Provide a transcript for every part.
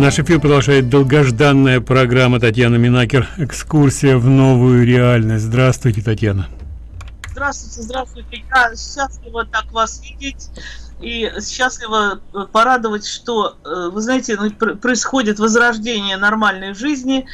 Наш эфир продолжает долгожданная программа Татьяна Минакер «Экскурсия в новую реальность». Здравствуйте, Татьяна. Здравствуйте, здравствуйте. Я счастлива так вас видеть и счастлива порадовать, что, э, вы знаете, ну, происходит возрождение нормальной жизни.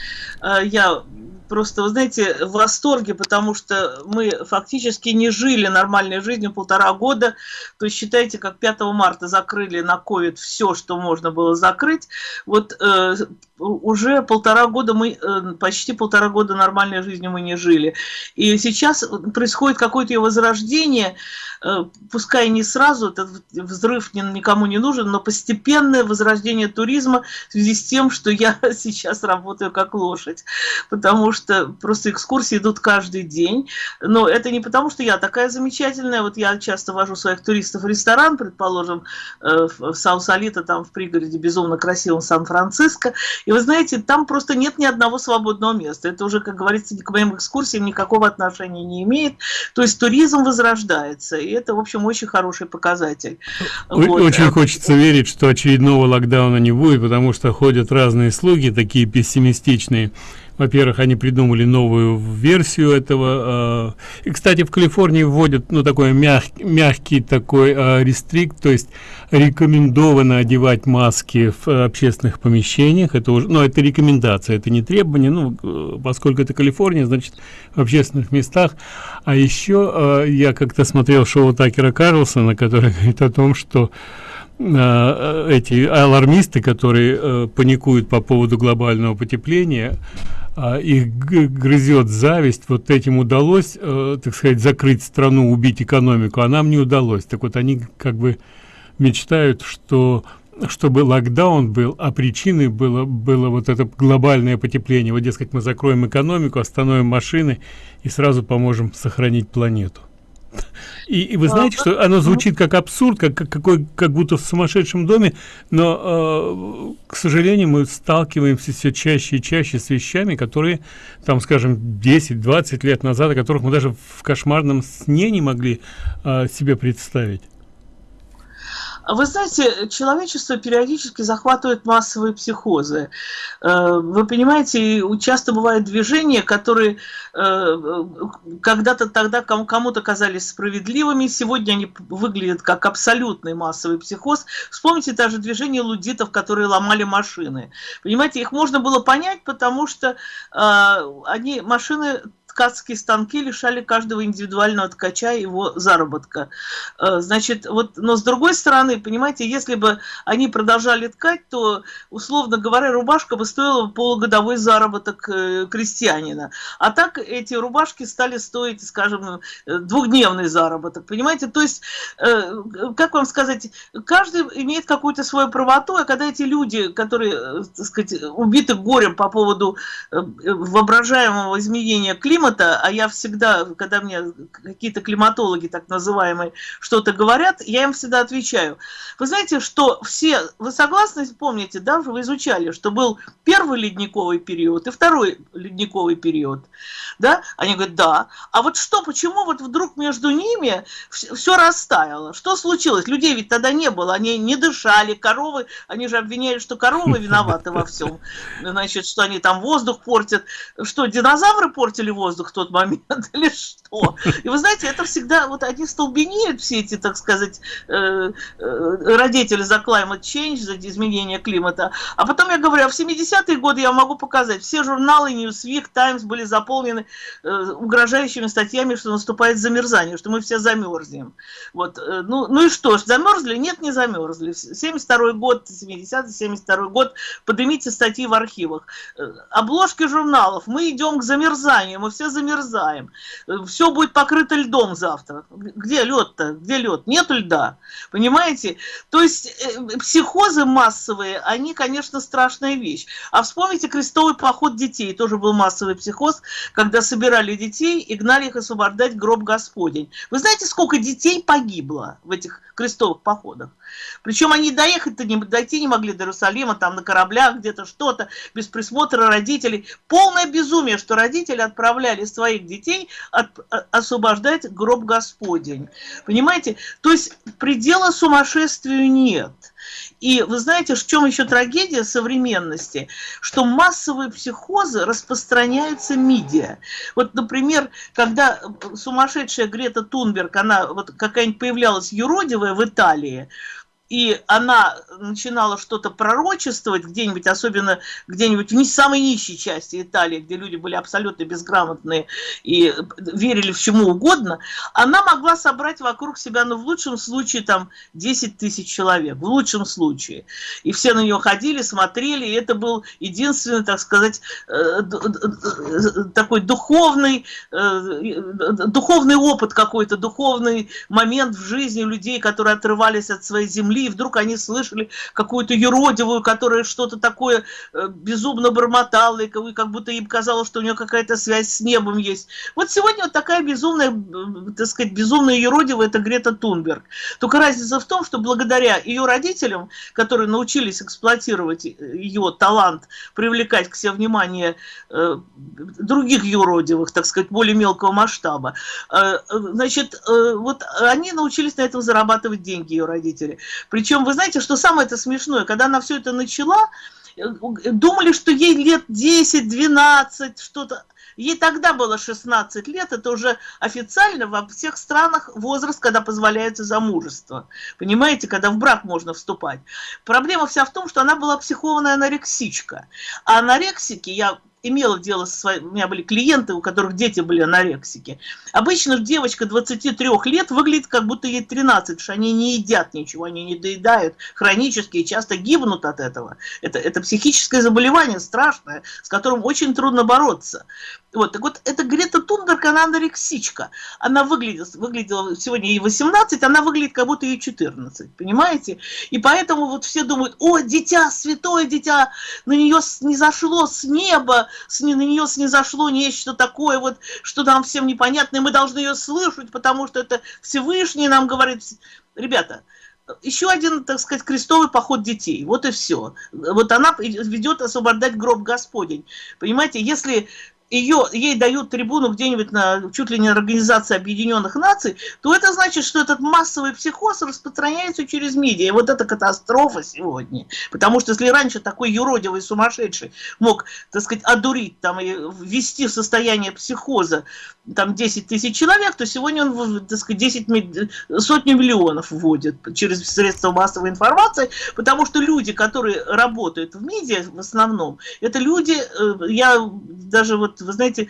Э, я просто, вы знаете, в восторге, потому что мы фактически не жили нормальной жизнью полтора года. То есть считайте, как 5 марта закрыли на ковид все, что можно было закрыть. Вот э, уже полтора года мы, э, почти полтора года нормальной жизнью мы не жили. И сейчас происходит какое-то ее возрождение, э, пускай не сразу, этот взрыв никому не нужен, но постепенное возрождение туризма в связи с тем, что я сейчас работаю как лошадь. Потому что просто экскурсии идут каждый день. Но это не потому, что я такая замечательная. Вот я часто вожу своих туристов в ресторан, предположим, э, в Саусалита, там в пригороде безумно красивом Сан-Франциско. И вы знаете, там просто нет ни одного свободного места. Это уже, как говорится, к моим экскурсиям никакого отношения не имеет. То есть туризм возрождается. И это, в общем, очень хороший показатель. Очень вот. хочется верить, что очередного локдауна не будет, потому что ходят разные слуги, такие пессимистичные во-первых, они придумали новую версию этого. А, и, кстати, в Калифорнии вводят, ну, такой мягкий, мягкий такой а, рестрикт, то есть рекомендовано одевать маски в общественных помещениях. Это уже, ну, это рекомендация, это не требование. Ну, э, поскольку это Калифорния, значит, в общественных местах. А еще я как-то смотрел шоу Такера Карлсона, который говорит о том, что эти алармисты, которые э, паникуют по поводу глобального потепления, а, их грызет зависть. Вот этим удалось э, так сказать закрыть страну убить экономику а нам не удалось. Так вот они как бы мечтают что чтобы локдаун был а причиной было было вот это глобальное потепление. Вот дескать мы закроем экономику остановим машины и сразу поможем сохранить планету и, и вы знаете, что оно звучит как абсурд, как, как какой, как будто в сумасшедшем доме, но, э, к сожалению, мы сталкиваемся все чаще и чаще с вещами, которые, там, скажем, 10-20 лет назад, о которых мы даже в кошмарном сне не могли э, себе представить. Вы знаете, человечество периодически захватывает массовые психозы. Э, вы понимаете, часто бывают движения, которые э, когда-то тогда кому-то казались справедливыми, сегодня они выглядят как абсолютный массовый психоз. Вспомните даже движение лудитов, которые ломали машины. Понимаете, их можно было понять, потому что э, они машины ткацкие станки лишали каждого индивидуального ткача его заработка. Э, значит, вот, но с другой стороны, понимаете, если бы они продолжали ткать, то, условно говоря, рубашка бы стоила полугодовой заработок э, крестьянина. А так эти рубашки стали стоить, скажем, двухдневный заработок, понимаете? То есть, э, как вам сказать, каждый имеет какую-то свою правоту, а когда эти люди, которые, так сказать, убиты горем по поводу воображаемого изменения климата, климата, а я всегда, когда мне какие-то климатологи, так называемые, что-то говорят, я им всегда отвечаю. Вы знаете, что все, вы согласны, помните, да, вы изучали, что был первый ледниковый период и второй ледниковый период, да? Они говорят, да. А вот что, почему вот вдруг между ними все растаяло? Что случилось? Людей ведь тогда не было, они не дышали, коровы, они же обвиняли, что коровы виноваты во всем, значит, что они там воздух портят. Что, динозавры портили воздух? Воздух в тот момент или что. И вы знаете, это всегда, вот они столбенеют все эти, так сказать, э, э, родители за climate change, за изменение климата. А потом я говорю, а в 70-е годы я могу показать, все журналы Newsweek, Times были заполнены э, угрожающими статьями, что наступает замерзание, что мы все замерзнем. Вот, ну, ну и что ж, замерзли? Нет, не замерзли. 72 год, 70-й, 72 год, поднимите статьи в архивах. Обложки журналов, мы идем к замерзанию, мы все замерзаем. Все будет покрыто льдом завтра. Где лед-то? Где лед? Нету льда. Понимаете? То есть э, психозы массовые, они, конечно, страшная вещь. А вспомните крестовый поход детей. Тоже был массовый психоз, когда собирали детей и гнали их освобождать гроб Господень. Вы знаете, сколько детей погибло в этих крестовых походах? Причем они доехать-то не, дойти не могли до Иерусалима, там на кораблях где-то что-то, без присмотра родителей. Полное безумие, что родители отправляли своих детей от, освобождать гроб Господень. Понимаете? То есть предела сумасшествию нет. И вы знаете, в чем еще трагедия современности? Что массовые психозы распространяются медиа. Вот, например, когда сумасшедшая Грета Тунберг, она вот какая-нибудь появлялась юродивая в Италии, и она начинала что-то пророчествовать где-нибудь, особенно где-нибудь в не самой нищей части Италии, где люди были абсолютно безграмотные и верили в чему угодно, она могла собрать вокруг себя, ну, в лучшем случае, там, 10 тысяч человек, в лучшем случае. И все на нее ходили, смотрели, и это был единственный, так сказать, э, такой духовный, э, духовный опыт какой-то, духовный момент в жизни людей, которые отрывались от своей земли, земли, и вдруг они слышали какую-то юродивую, которая что-то такое э, безумно бормотала, и как будто им казалось, что у нее какая-то связь с небом есть. Вот сегодня вот такая безумная, так сказать, безумная юродивая, это Грета Тунберг. Только разница в том, что благодаря ее родителям, которые научились эксплуатировать ее талант, привлекать к себе внимание э, других юродивых, так сказать, более мелкого масштаба, э, значит, вот они научились на этом зарабатывать деньги, ее родители. Причем, вы знаете, что самое это смешное, когда она все это начала, э, думали, что ей лет 10-12, что-то. Ей тогда было 16 лет, это уже официально во всех странах возраст, когда позволяется замужество. Понимаете, когда в брак можно вступать. Проблема вся в том, что она была психованная анорексичка. А анорексики, я имела дело со своими, у меня были клиенты, у которых дети были анорексики. Обычно девочка 23 лет выглядит, как будто ей 13, потому что они не едят ничего, они не доедают хронически и часто гибнут от этого. Это, это психическое заболевание страшное, с которым очень трудно бороться. Вот, так вот, это Грета Тунберг, она анорексичка. Она выглядит, выглядела, сегодня ей 18, она выглядит, как будто ей 14, понимаете? И поэтому вот все думают, о, дитя, святое дитя, на нее не зашло с неба, с, на нее снизошло нечто такое, вот, что нам всем непонятно, и мы должны ее слышать, потому что это Всевышний нам говорит. Ребята, еще один, так сказать, крестовый поход детей. Вот и все. Вот она ведет освобождать гроб Господень. Понимаете, если ее, ей дают трибуну где-нибудь на чуть ли не Организации Объединенных Наций, то это значит, что этот массовый психоз распространяется через медиа. И вот это катастрофа сегодня. Потому что если раньше такой юродивый сумасшедший мог, так сказать, одурить там, и ввести в состояние психоза там 10 тысяч человек, то сегодня он, так сказать, 10, сотни миллионов вводит через средства массовой информации, потому что люди, которые работают в медиа в основном, это люди, э, я даже вот, вы знаете,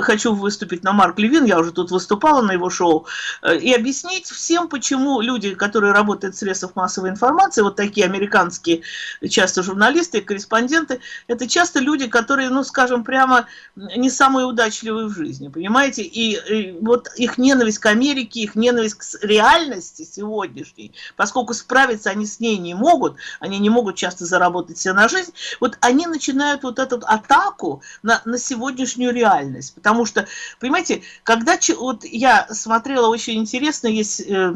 хочу выступить на Марк Левин, я уже тут выступала на его шоу, э, и объяснить всем, почему люди, которые работают в средствах массовой информации, вот такие американские часто журналисты, корреспонденты, это часто люди, которые, ну, скажем прямо, не самые удачливые в жизни, понимаете? Понимаете, и, и вот их ненависть к Америке, их ненависть к реальности сегодняшней, поскольку справиться они с ней не могут, они не могут часто заработать себе на жизнь, вот они начинают вот эту атаку на, на сегодняшнюю реальность, потому что, понимаете, когда вот я смотрела очень интересно, есть, э,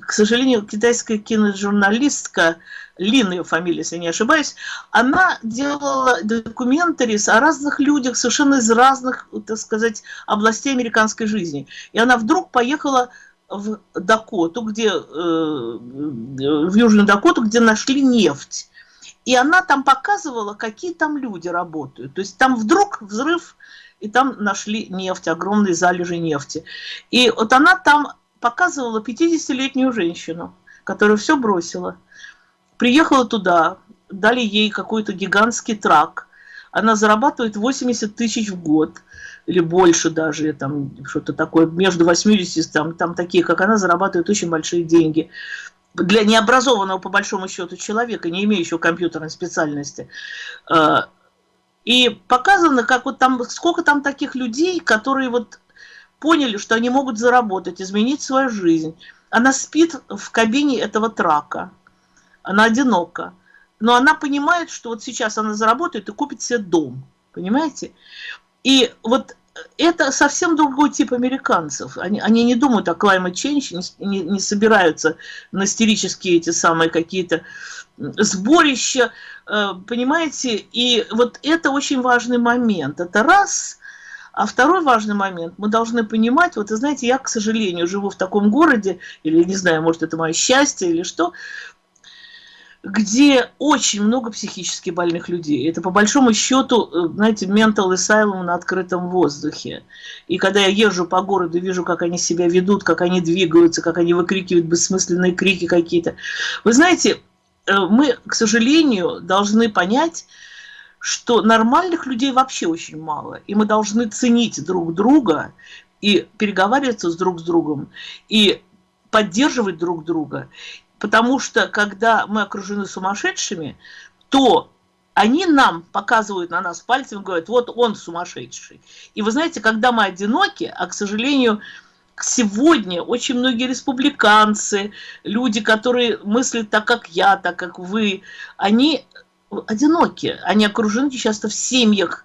к сожалению, китайская киножурналистка, Лин ее фамилия, если не ошибаюсь, она делала документарис о разных людях, совершенно из разных, так сказать, областей американской жизни. И она вдруг поехала в Дакоту, где, э, в Южную Дакоту, где нашли нефть. И она там показывала, какие там люди работают. То есть там вдруг взрыв, и там нашли нефть, огромные залежи нефти. И вот она там показывала 50-летнюю женщину, которая все бросила – Приехала туда, дали ей какой-то гигантский трак. Она зарабатывает 80 тысяч в год или больше даже, там что-то такое, между 80, там, там такие, как она, зарабатывают очень большие деньги. Для необразованного, по большому счету, человека, не имеющего компьютерной специальности. А, и показано, как вот там, сколько там таких людей, которые вот поняли, что они могут заработать, изменить свою жизнь. Она спит в кабине этого трака она одинока. Но она понимает, что вот сейчас она заработает и купит себе дом. Понимаете? И вот это совсем другой тип американцев. Они, они не думают о climate change, не, не, собираются на истерические эти самые какие-то сборища, э, понимаете? И вот это очень важный момент. Это раз. А второй важный момент, мы должны понимать, вот, знаете, я, к сожалению, живу в таком городе, или, не знаю, может, это мое счастье или что, где очень много психически больных людей. Это по большому счету, э, знаете, mental asylum на открытом воздухе. И когда я езжу по городу, вижу, как они себя ведут, как они двигаются, как они выкрикивают бессмысленные крики какие-то. Вы знаете, э, мы, к сожалению, должны понять, что нормальных людей вообще очень мало. И мы должны ценить друг друга и переговариваться с друг с другом, и поддерживать друг друга. Потому что, когда мы окружены сумасшедшими, то они нам показывают на нас пальцем и говорят, вот он сумасшедший. И вы знаете, когда мы одиноки, а, к сожалению, сегодня очень многие республиканцы, люди, которые мыслят так, как я, так, как вы, они одиноки. Они окружены часто в семьях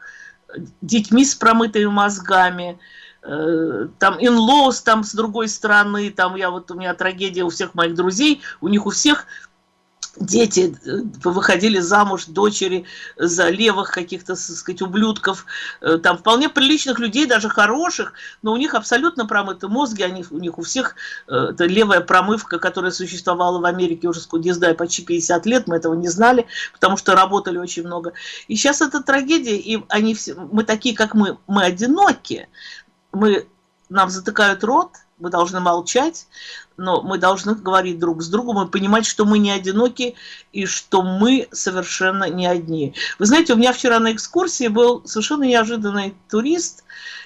детьми с промытыми мозгами, там инлоус там с другой стороны, там я вот у меня трагедия у всех моих друзей, у них у всех дети э, выходили замуж, дочери за левых каких-то, сказать, ублюдков, э, там вполне приличных людей, даже хороших, но у них абсолютно промыты мозги, они, у них у всех это левая промывка, которая существовала в Америке уже, не знаю, почти 50 лет, мы этого не знали, потому что работали очень много. И сейчас это трагедия, и они все, мы такие, как мы, мы одиноки, мы, нам затыкают рот, мы должны молчать, но мы должны говорить друг с другом и понимать, что мы не одиноки и что мы совершенно не одни. Вы знаете, у меня вчера на экскурсии был совершенно неожиданный турист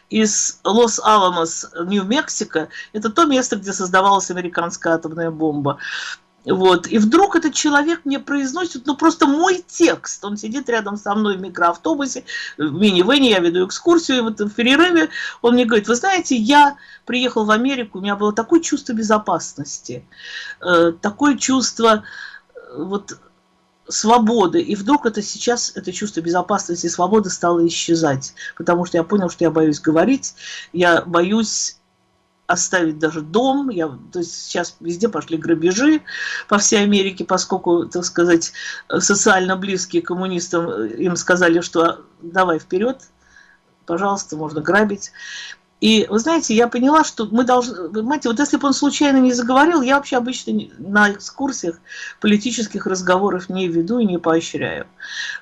из Лос-Аламос, Нью-Мексико. Это то место, где создавалась американская атомная бомба. Вот. И вдруг этот человек мне произносит, ну просто мой текст. Он сидит рядом со мной в микроавтобусе, в мини-вене, я веду экскурсию, и вот в перерыве он мне говорит, вы знаете, я приехал в Америку, у меня было такое чувство безопасности, э, такое чувство э, вот свободы. И вдруг это сейчас, это чувство безопасности и свободы стало исчезать. Потому что я понял, что я боюсь говорить, я боюсь оставить даже дом. Я, то есть сейчас везде пошли грабежи по всей Америке, поскольку, так сказать, социально близкие коммунистам э, им сказали, что давай вперед, пожалуйста, можно грабить. И вы знаете, я поняла, что мы должны, понимаете, вот если бы он случайно не заговорил, я вообще обычно на экскурсиях политических разговоров не веду и не поощряю.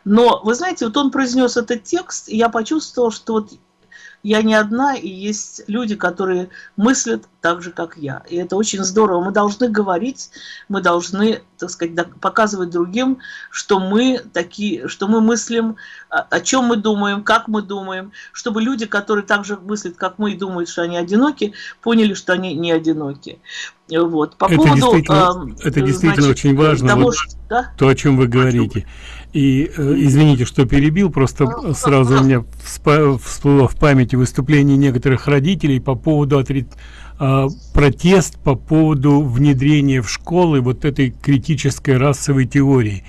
Но, вы знаете, вот он произнес этот текст, и я почувствовала, что вот я не одна, и есть люди, которые мыслят так же, как я. И это очень здорово. Мы должны говорить, мы должны, так сказать, показывать другим, что мы такие, что мы мыслим, о чем мы думаем, как мы думаем, чтобы люди, которые так же мыслят, как мы, и думают, что они одиноки, поняли, что они не одиноки. Вот. По это поводу, действительно, э, это действительно значит, очень важно, того, вот, что, да? то, о чем вы говорите. И э, извините, что перебил, просто ну, сразу у меня всплыло в памяти выступление некоторых родителей по поводу отри... э, протест по поводу внедрения в школы вот этой критической расовой теории.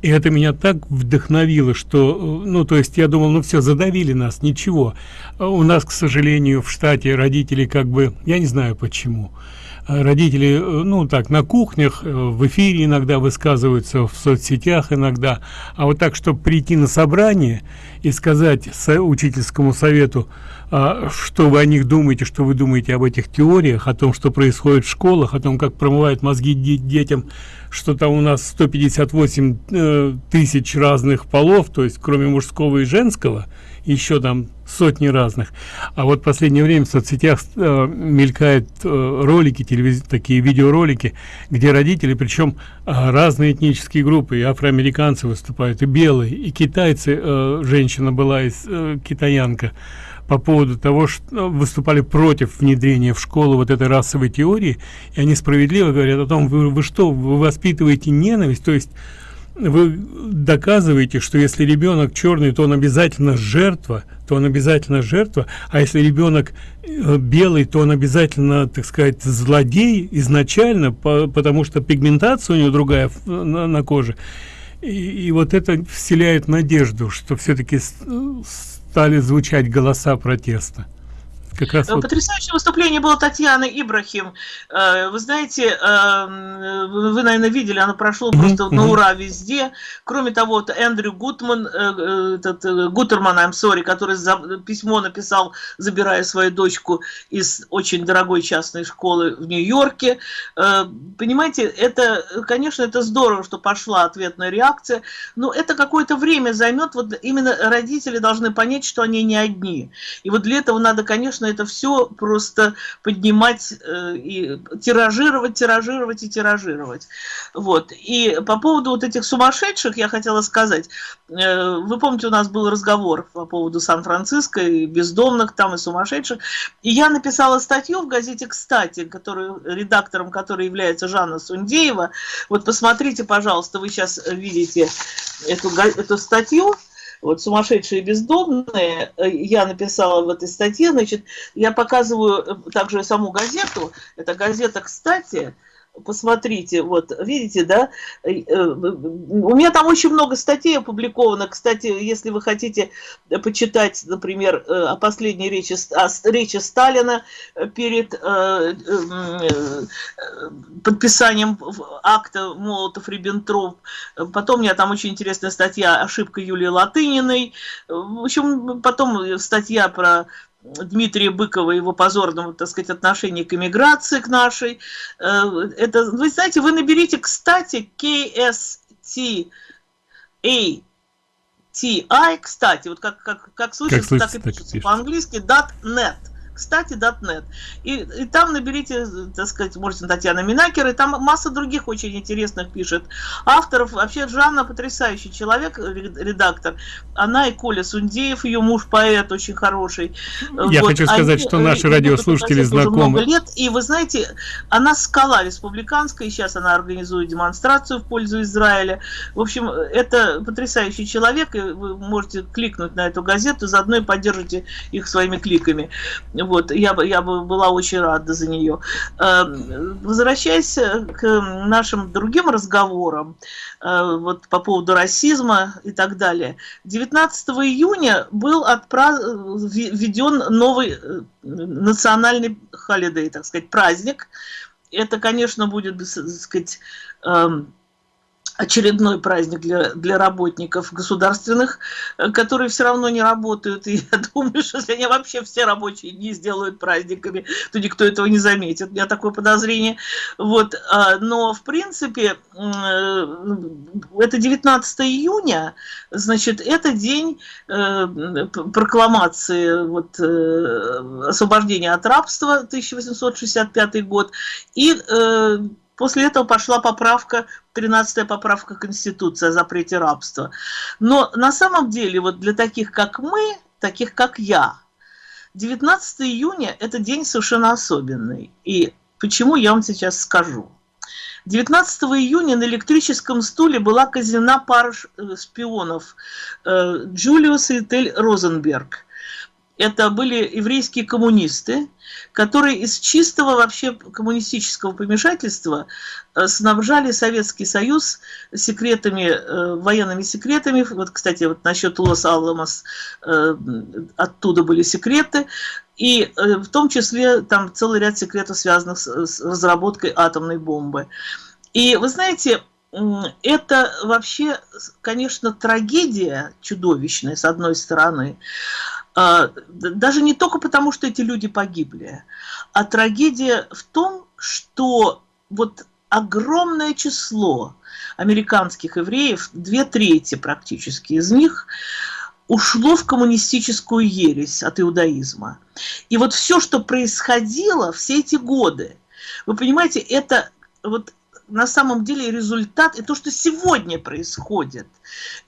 И это меня так вдохновило, что, э, ну, то есть я думал, ну все, задавили нас, ничего. А у нас, к сожалению, в штате родители как бы, я не знаю почему, родители, э, ну так, на кухнях, э, в эфире иногда высказываются, в соцсетях иногда, а вот так, чтобы прийти на собрание и сказать со учительскому совету, а, что вы о них думаете, что вы думаете об этих теориях, о том, что происходит в школах, о том, как промывают мозги детям, что там у нас 158 э, тысяч разных полов, то есть кроме мужского и женского, еще там сотни разных. А вот в последнее время в соцсетях э, мелькают э, ролики, телевиз... такие видеоролики, где родители, причем э, разные этнические группы, и афроамериканцы выступают, и белые, и китайцы, э, женщина была из э, китаянка, по поводу того, что э, выступали против внедрения в школу вот этой расовой теории, и они справедливо говорят о том, вы, вы что, вы воспитываете ненависть, то есть вы доказываете, что если ребенок черный, то он обязательно жертва, то он обязательно жертва, а если ребенок э, белый, то он обязательно, так сказать, злодей изначально, по, потому что пигментация у него другая на, коже. И, и вот это вселяет надежду, что все-таки стали звучать голоса протеста. Как раз вот... Потрясающее выступление было Татьяны Ибрахим. Э, вы знаете, э, вы, наверное, видели, оно прошло просто на ура везде. Кроме того, вот Эндрю Гутман, э, этот, Гутерман, I'm sorry, который письмо написал, забирая свою дочку из очень дорогой частной школы в Нью-Йорке. Понимаете, это, конечно, это здорово, что пошла ответная реакция, но это какое-то время займет. Вот именно родители должны понять, что они не одни. И вот для этого надо, конечно, нужно это все просто поднимать э, и тиражировать, тиражировать и тиражировать. Вот. И по поводу вот этих сумасшедших я хотела сказать. Э, вы помните, у нас был разговор по поводу Сан-Франциско и бездомных там и сумасшедших. И я написала статью в газете «Кстати», который, редактором которой является Жанна Сундеева. Вот посмотрите, пожалуйста, вы сейчас видите эту, эту статью вот сумасшедшие бездомные, э, я написала в этой статье, значит, я показываю э, также саму газету, это газета, кстати, посмотрите, вот, видите, да, э, у меня там очень много статей опубликовано, кстати, если вы хотите почитать, например, э, о последней речи, о речи Сталина перед э, подписанием акта Молотов-Риббентроп, потом у меня там очень интересная статья «Ошибка Юлии Латыниной», в общем, потом статья про Дмитрия Быкова, его позорного, так сказать, отношения к иммиграции, к нашей. Э, это, вы знаете, вы наберите, кстати, KST A TI, кстати, вот как, как, как слышится, как, так и пишется по-английски, .net кстати, .net. И, и там наберите, так сказать, можете Татьяна Минакер, и там масса других очень интересных пишет авторов. Вообще Жанна потрясающий человек, редактор. Она и Коля Сундеев, ее муж поэт очень хороший. Я вот, хочу сказать, они, что наши радиослушатели знакомы. лет, и вы знаете, она скала республиканская, и сейчас она организует демонстрацию в пользу Израиля. В общем, это потрясающий человек, и вы можете кликнуть на эту газету, заодно и поддержите их своими кликами. Вот, я бы, я бы была очень рада за нее. Эм, возвращаясь к нашим другим разговорам, э, вот по поводу расизма и так далее. 19 июня был введен новый э, национальный холидей, так сказать, праздник. Это, конечно, будет, так сказать, эм, очередной праздник для, для работников государственных, э, которые все равно не работают. И я думаю, что если они вообще все рабочие дни сделают праздниками, то никто этого не заметит. У меня такое подозрение. Вот. А, но, в принципе, э, это 19 июня, значит, это день э, прокламации вот, освобождения от рабства, 1865 год, и После этого пошла поправка, 13-я поправка Конституции о запрете рабства. Но на самом деле, вот для таких, как мы, таких, как я, 19 июня – это день совершенно особенный. И почему, я вам сейчас скажу. 19 июня на электрическом стуле была казнена пара э, шпионов э, Джулиус и Этель Розенберг это были еврейские коммунисты, которые из чистого вообще коммунистического помешательства э, снабжали Советский Союз секретами, э, военными секретами. Вот, кстати, вот насчет Лос-Аламос э, оттуда были секреты. И в том числе там целый ряд секретов, связанных с разработкой атомной бомбы. И вы знаете, это вообще, конечно, трагедия чудовищная, с одной стороны, даже не только потому, что эти люди погибли, а трагедия в том, что вот огромное число американских евреев, две трети практически из них, ушло в коммунистическую ересь от иудаизма. И вот все, что происходило все эти годы, вы понимаете, это вот на самом деле результат, и то, что сегодня происходит,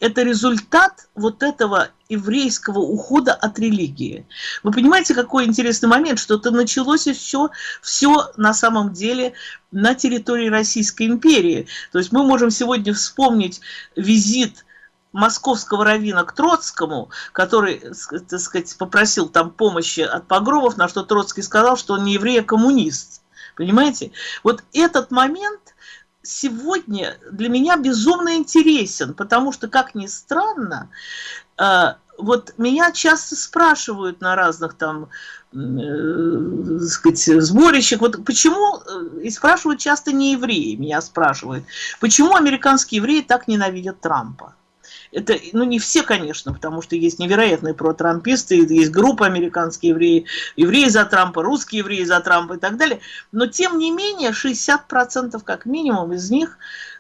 это результат вот этого еврейского ухода от религии. Вы понимаете, какой интересный момент, что это началось еще все на самом деле на территории Российской империи. То есть мы можем сегодня вспомнить визит московского равина к Троцкому, который, так сказать, попросил там помощи от погромов, на что Троцкий сказал, что он не еврей, а коммунист. Понимаете? Вот этот момент сегодня для меня безумно интересен, потому что, как ни странно, э, вот меня часто спрашивают на разных там, э, сказать, сборищах, вот почему, э, и спрашивают часто не евреи, меня спрашивают, почему американские евреи так ненавидят Трампа? Это, ну, не все, конечно, потому что есть невероятные протрамписты, есть группа американские евреи, евреи за Трампа, русские евреи за Трампа и так далее. Но, тем не менее, 60% как минимум из них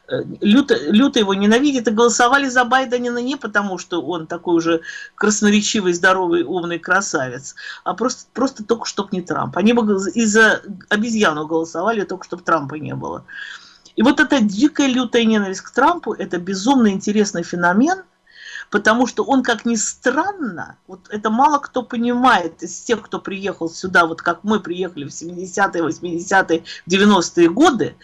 Э, люто, люто его ненавидят и голосовали за Байдена не потому, что он такой уже красноречивый, здоровый, умный красавец, а просто, просто только чтобы не Трамп. Они бы из-за обезьяну голосовали, только чтобы Трампа не было. И вот эта дикая лютая ненависть к Трампу, это безумно интересный феномен, потому что он, как ни странно, вот это мало кто понимает из тех, кто приехал сюда, вот как мы приехали в 70-е, 80-е, 90-е годы,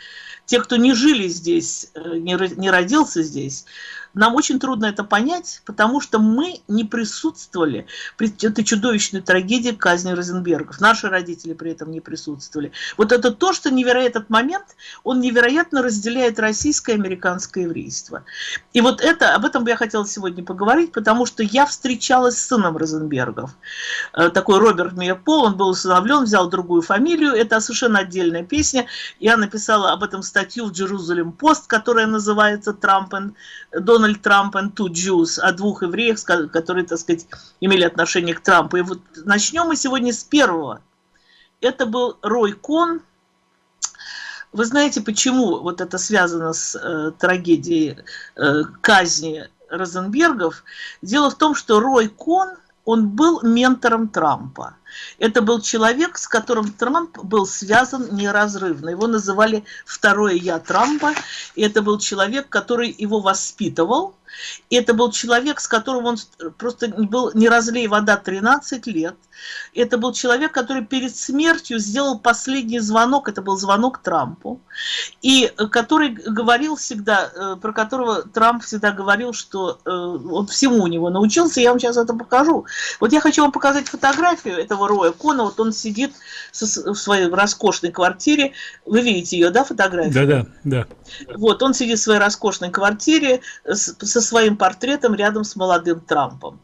те, кто не жили здесь, э, не родился здесь, нам очень трудно это понять, потому что мы не присутствовали при этой чудовищной трагедии казни Розенбергов. Наши родители при этом не присутствовали. Вот это то, что невероятный этот момент, он невероятно разделяет российское и американское еврейство. И вот это, об этом бы я хотела сегодня поговорить, потому что я встречалась с сыном Розенбергов. Э, такой Роберт Миепол, он был усыновлен, взял другую фамилию. Это совершенно отдельная песня. Я написала об этом статью в Jerusalem Пост, которая называется «Трамп и Дональд Дональд Трамп and two Jews, о двух евреях, которые, так сказать, имели отношение к Трампу. И вот начнем мы сегодня с первого. Это был Рой Кон. Вы знаете, почему вот это связано с э, трагедией э, казни Розенбергов? Дело в том, что Рой Кон, он был ментором Трампа. Это был человек, с которым Трамп был связан неразрывно. Его называли «второе я Трампа». И это был человек, который его воспитывал, и это был человек, с которым он просто был не разлей вода 13 лет. Это был человек, который перед смертью сделал последний звонок, это был звонок Трампу, и который говорил всегда, э, про которого Трамп всегда говорил, что э, он всему у него научился, я вам сейчас это покажу. Вот я хочу вам показать фотографию этого Роя Кона, вот он сидит в своей роскошной квартире, вы видите ее, да, фотографию? Да, да, да. Вот, он сидит в своей роскошной квартире со своим портретом рядом с молодым Трампом.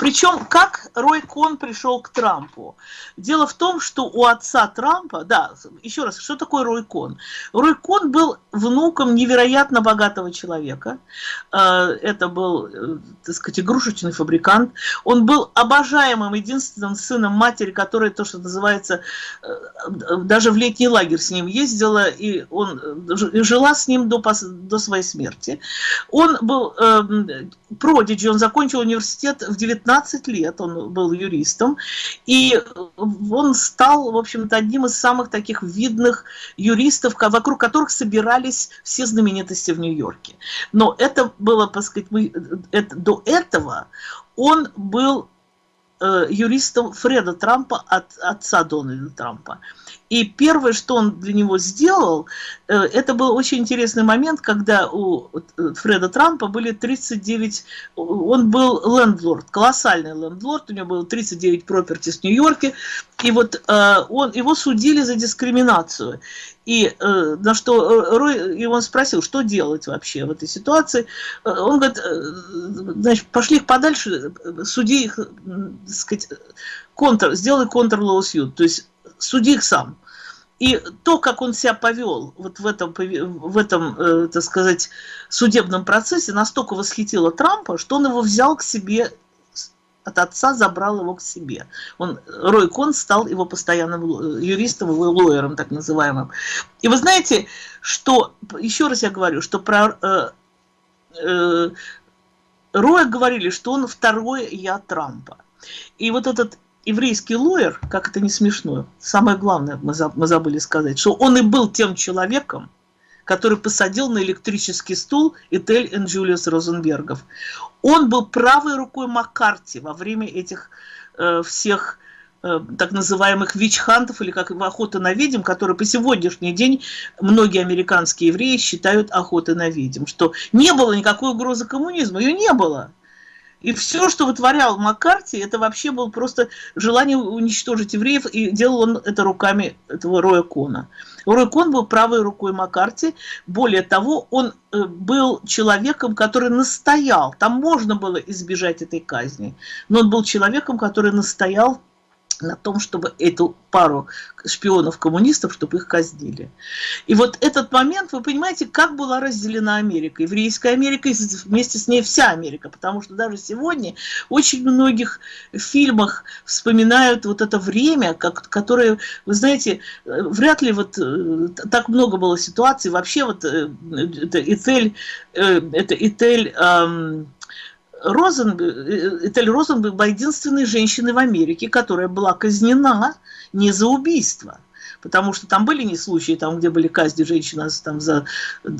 Причем, как Рой Кон пришел к Трампу? Дело в том, что у отца Трампа, да, еще раз, что такое Рой Кон? Рой Кон был внуком невероятно богатого человека. Э, это был, э, так сказать, игрушечный фабрикант. Он был обожаемым единственным сыном матери, которая то, что называется, э, даже в летний лагерь с ним ездила, и он жила с ним до, до своей смерти. Он был э, продиджи, он закончил университет в 19 лет, он был юристом, и он стал, в общем-то, одним из самых таких видных юристов, вокруг которых собирались все знаменитости в Нью-Йорке. Но это было, так сказать, мы, это, до этого он был э, юристом Фреда Трампа от отца Дональда Трампа. И первое, что он для него сделал, э, это был очень интересный момент, когда у э, Фреда Трампа были 39, он был лендлорд, колоссальный лендлорд, у него было 39 проперти в Нью-Йорке, и вот э, он, его судили за дискриминацию. И на что Рой, и он спросил, что делать вообще в этой ситуации. Он говорит, значит, пошли их подальше, суди их, так сказать, контр, сделай контр-лоусьют, то есть суди их сам. И то, как он себя повел вот в этом, в этом э, так сказать, судебном процессе, настолько восхитило Трампа, что он его взял к себе от отца забрал его к себе. Он, Рой Кон стал его постоянным юристом, его лоером, так называемым. И вы знаете, что, еще раз я говорю, что про э, э, Роя говорили, что он второе я Трампа. И вот этот еврейский лоер, как это не смешно, самое главное мы забыли сказать, что он и был тем человеком, который посадил на электрический стул Этель и Джулиус Розенбергов. Он был правой рукой Маккарти во время этих э, всех э, так называемых вич-хантов или как охота на ведьм, которые по сегодняшний день многие американские евреи считают охотой на ведьм, что не было никакой угрозы коммунизма, ее не было. И все, что вытворял Маккарти, это вообще было просто желание уничтожить евреев, и делал он это руками этого Роя Кона. Рой Кон был правой рукой Маккарти. Более того, он э, был человеком, который настоял. Там можно было избежать этой казни. Но он был человеком, который настоял на том, чтобы эту пару шпионов-коммунистов, чтобы их казнили. И вот этот момент, вы понимаете, как была разделена Америка. Еврейская Америка и вместе с ней вся Америка. Потому что даже сегодня очень многих фильмах вспоминают вот это время, как, которое, вы знаете, вряд ли вот э, так много было ситуаций. Вообще вот э, это Этель, э, это Этель Розен, Этель Розенберг была единственной женщиной в Америке, которая была казнена не за убийство, потому что там были не случаи, там, где были казни женщин там, за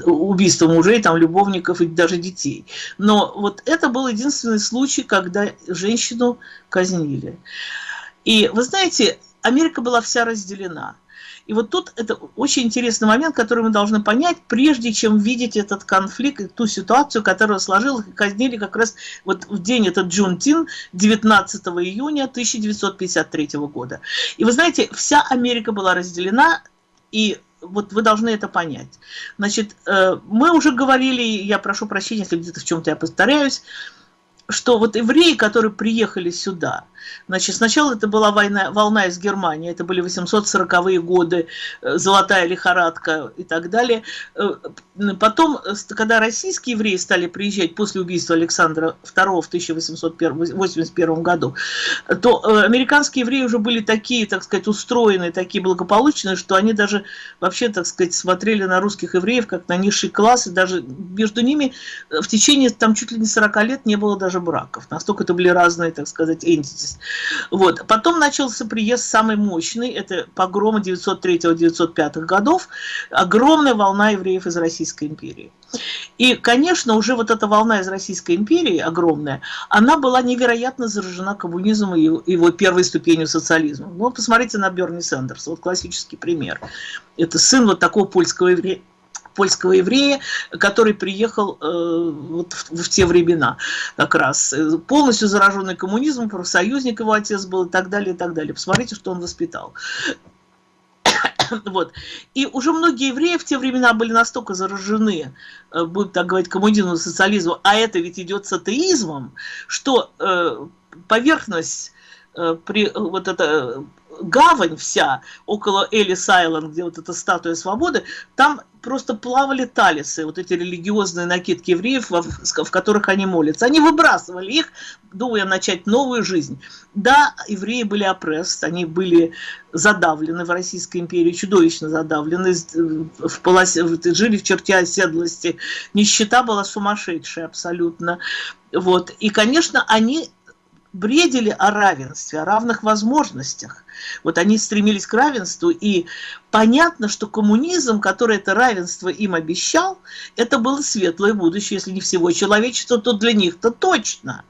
убийство мужей, там, любовников и даже детей. Но вот это был единственный случай, когда женщину казнили. И вы знаете, Америка была вся разделена. И вот тут это очень интересный момент, который мы должны понять, прежде чем видеть этот конфликт, ту ситуацию, которая сложилась, и казнили как раз вот в день этот Джунтин, 19 июня 1953 года. И вы знаете, вся Америка была разделена, и вот вы должны это понять. Значит, э, мы уже говорили, я прошу прощения, если где-то в чем-то я повторяюсь, что вот евреи, которые приехали сюда, значит, сначала это была война, волна из Германии, это были 840-е годы, э, золотая лихорадка и так далее. Э, потом, когда российские евреи стали приезжать после убийства Александра II в 1881 году, то э, американские евреи уже были такие, так сказать, устроенные, такие благополучные, что они даже вообще, так сказать, смотрели на русских евреев как на низший класс, и даже между ними в течение там чуть ли не 40 лет не было даже браков. Настолько это были разные, так сказать, entities. Вот. Потом начался приезд самый мощный, это погромы 903-905 годов, огромная волна евреев из Российской империи. И, конечно, уже вот эта волна из Российской империи, огромная, она была невероятно заражена коммунизмом и его первой ступенью социализма. Ну, посмотрите на Берни Сандерса, вот классический пример. Это сын вот такого польского еврея, польского еврея, который приехал э, в, в те времена как раз. Э, полностью зараженный коммунизмом, профсоюзник его отец был и так далее, и так далее. Посмотрите, что он воспитал. Вот. И уже многие евреи в те времена были настолько заражены, э, будем так говорить, коммунизмом, социализмом, а это ведь идет с атеизмом, что э, поверхность э, при, вот это гавань вся около Элис Айленд, где вот эта статуя свободы, там просто плавали талисы, вот эти религиозные накидки евреев, в, которых они молятся. Они выбрасывали их, думая начать новую жизнь. Да, евреи были опресс, они были задавлены в Российской империи, чудовищно задавлены, в полосе, жили в черте оседлости. Нищета была сумасшедшая абсолютно. Вот. И, конечно, они бредили о равенстве, о равных возможностях. Вот они стремились к равенству, и понятно, что коммунизм, который это равенство им обещал, это было светлое будущее, если не всего человечества, то для них-то точно.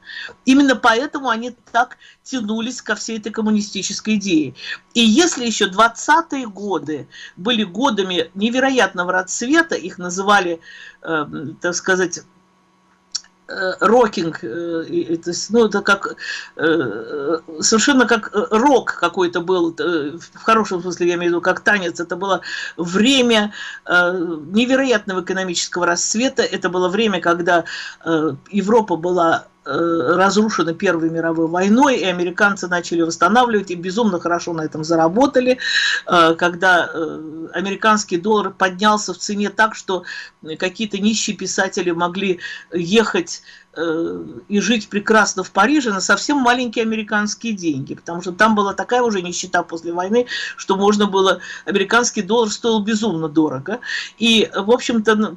Именно поэтому они так тянулись ко всей этой коммунистической идее. И если еще 20-е годы были годами невероятного расцвета, их называли, э, так сказать, рокинг, э, то есть, ну, это как, э, совершенно как рок какой-то был, в хорошем смысле, я имею в виду, как танец, это было время невероятного экономического расцвета, это было время, когда Европа была Э, разрушены Первой мировой войной, и американцы начали восстанавливать, и безумно хорошо на этом заработали, э, когда э, американский доллар поднялся в цене так, что какие-то нищие писатели могли ехать и жить прекрасно в Париже на совсем маленькие американские деньги, потому что там была такая уже нищета после войны, что можно было, американский доллар стоил безумно дорого, и, в общем-то,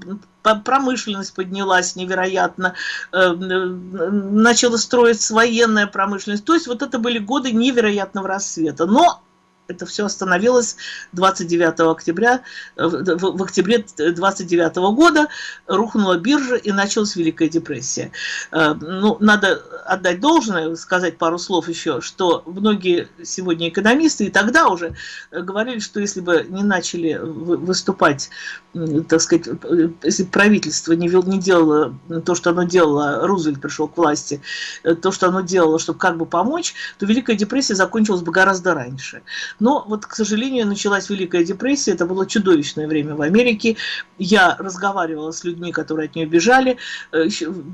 промышленность поднялась невероятно, э, начала строиться военная промышленность. То есть вот это были годы невероятного рассвета. Но это все остановилось 29 октября, э, в, в октябре 29 года рухнула биржа и началась Великая депрессия. Э, ну, надо отдать должное, сказать пару слов еще, что многие сегодня экономисты и тогда уже говорили, что если бы не начали выступать, так сказать, если правительство не, не делало то, что оно делало, Рузвельт пришел к власти, то, что оно делало, чтобы как бы помочь, то Великая депрессия закончилась бы гораздо раньше. Но вот, к сожалению, началась Великая депрессия, это было чудовищное время в Америке. Я разговаривала с людьми, которые от нее бежали. Э,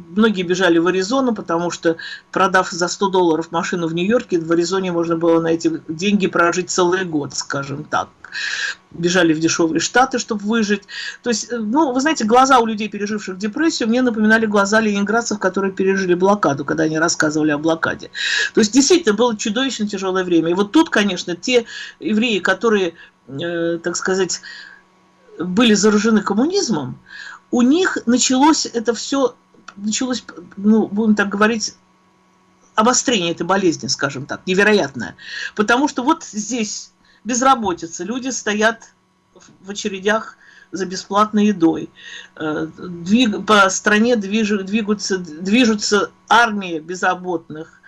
многие бежали в Аризону, потому что, продав за 100 долларов машину в Нью-Йорке, в Аризоне можно было на эти деньги прожить целый год, скажем так бежали в дешевые штаты, чтобы выжить. То есть, э, ну, вы знаете, глаза у людей, переживших депрессию, мне напоминали глаза ленинградцев, которые пережили блокаду, когда они рассказывали о блокаде. То есть, действительно, было чудовищно тяжелое время. И вот тут, конечно, те евреи, которые, э, так сказать, были заражены коммунизмом, у них началось это все, началось, ну, будем так говорить, обострение этой болезни, скажем так, невероятное. Потому что вот здесь безработица, люди стоят в очередях за бесплатной едой. Э, двиг, по стране движ, двигаются, движутся армии безработных.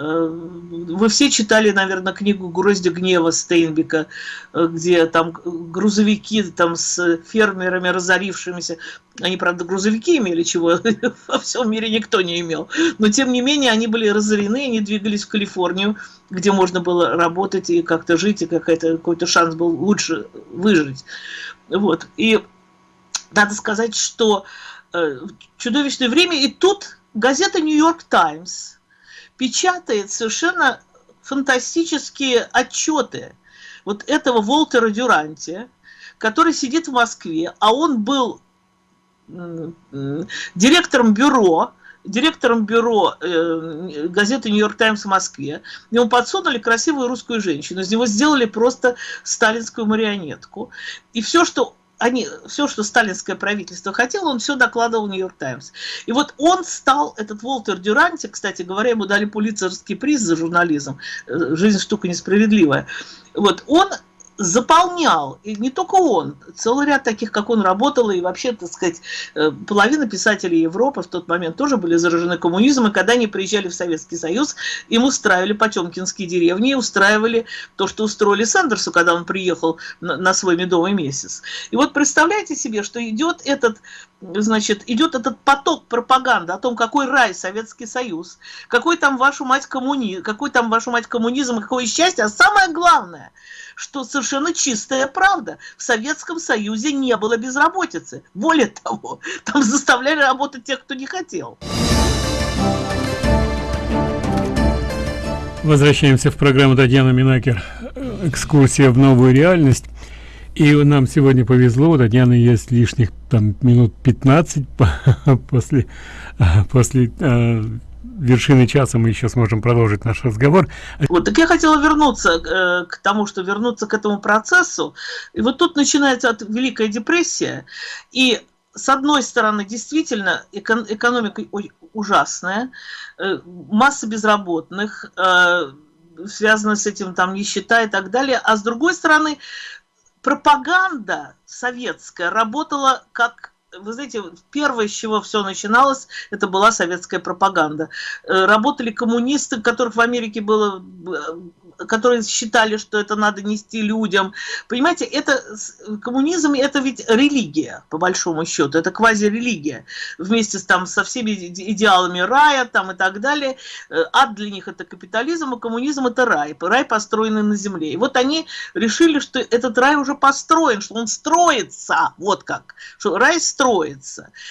Вы все читали, наверное, книгу «Грозди гнева» Стейнбека, э, где там грузовики там с фермерами разорившимися, они, правда, грузовики имели, чего во всем мире никто не имел, но, тем не менее, они были разорены, они двигались в Калифорнию, где можно было работать и как-то жить, и какой-то шанс был лучше выжить. Вот. И надо сказать, что э, чудовищное время, и тут газета «Нью-Йорк Таймс» печатает совершенно фантастические отчеты вот этого Волтера Дюранти, который сидит в Москве, а он был директором бюро, директором бюро э, газеты «Нью-Йорк Таймс» в Москве. Ему подсунули красивую русскую женщину. Из него сделали просто сталинскую марионетку. И все, что они, все, что сталинское правительство хотело, он все докладывал Нью-Йорк Таймс. И вот он стал, этот Волтер Дюранти, кстати говоря, ему дали пулицерский приз за журнализм, э, жизнь штука несправедливая. Вот он заполнял, и не только он, целый ряд таких, как он работал, и вообще, так сказать, э, половина писателей Европы в тот момент тоже были заражены коммунизмом, и когда они приезжали в Советский Союз, им устраивали потемкинские деревни, устраивали то, что устроили Сандерсу, когда он приехал на, на свой медовый месяц. И вот представляете себе, что идет этот значит, идет этот поток пропаганды о том, какой рай Советский Союз, какой там вашу мать коммунизм, какой там вашу мать коммунизм, какое счастье, а самое главное, что совершенно чистая правда, в Советском Союзе не было безработицы. Более того, там заставляли работать тех, кто не хотел. Возвращаемся в программу Татьяна Минакер «Экскурсия в новую реальность». И нам сегодня повезло, у Татьяны есть лишних там минут 15 после, после э, вершины часа мы еще сможем продолжить наш разговор. Вот, так я хотела вернуться э, к тому, что вернуться к этому процессу. И вот тут начинается от Великая депрессия. И с одной стороны, действительно, эко экономика ужасная, э, масса безработных, э, связана с этим там нищета и так далее. А с другой стороны, пропаганда советская работала как вы знаете, первое, с чего все начиналось, это была советская пропаганда. Э, работали коммунисты, которых в Америке было которые считали, что это надо нести людям. Понимаете, это коммунизм это ведь религия, по большому счету, это квазирелигия. Вместе с, там, со всеми идеалами рая там, и так далее. Э, ад для них это капитализм, а коммунизм это рай. Рай построенный на земле. И вот они решили, что этот рай уже построен, что он строится, вот как, что рай строится.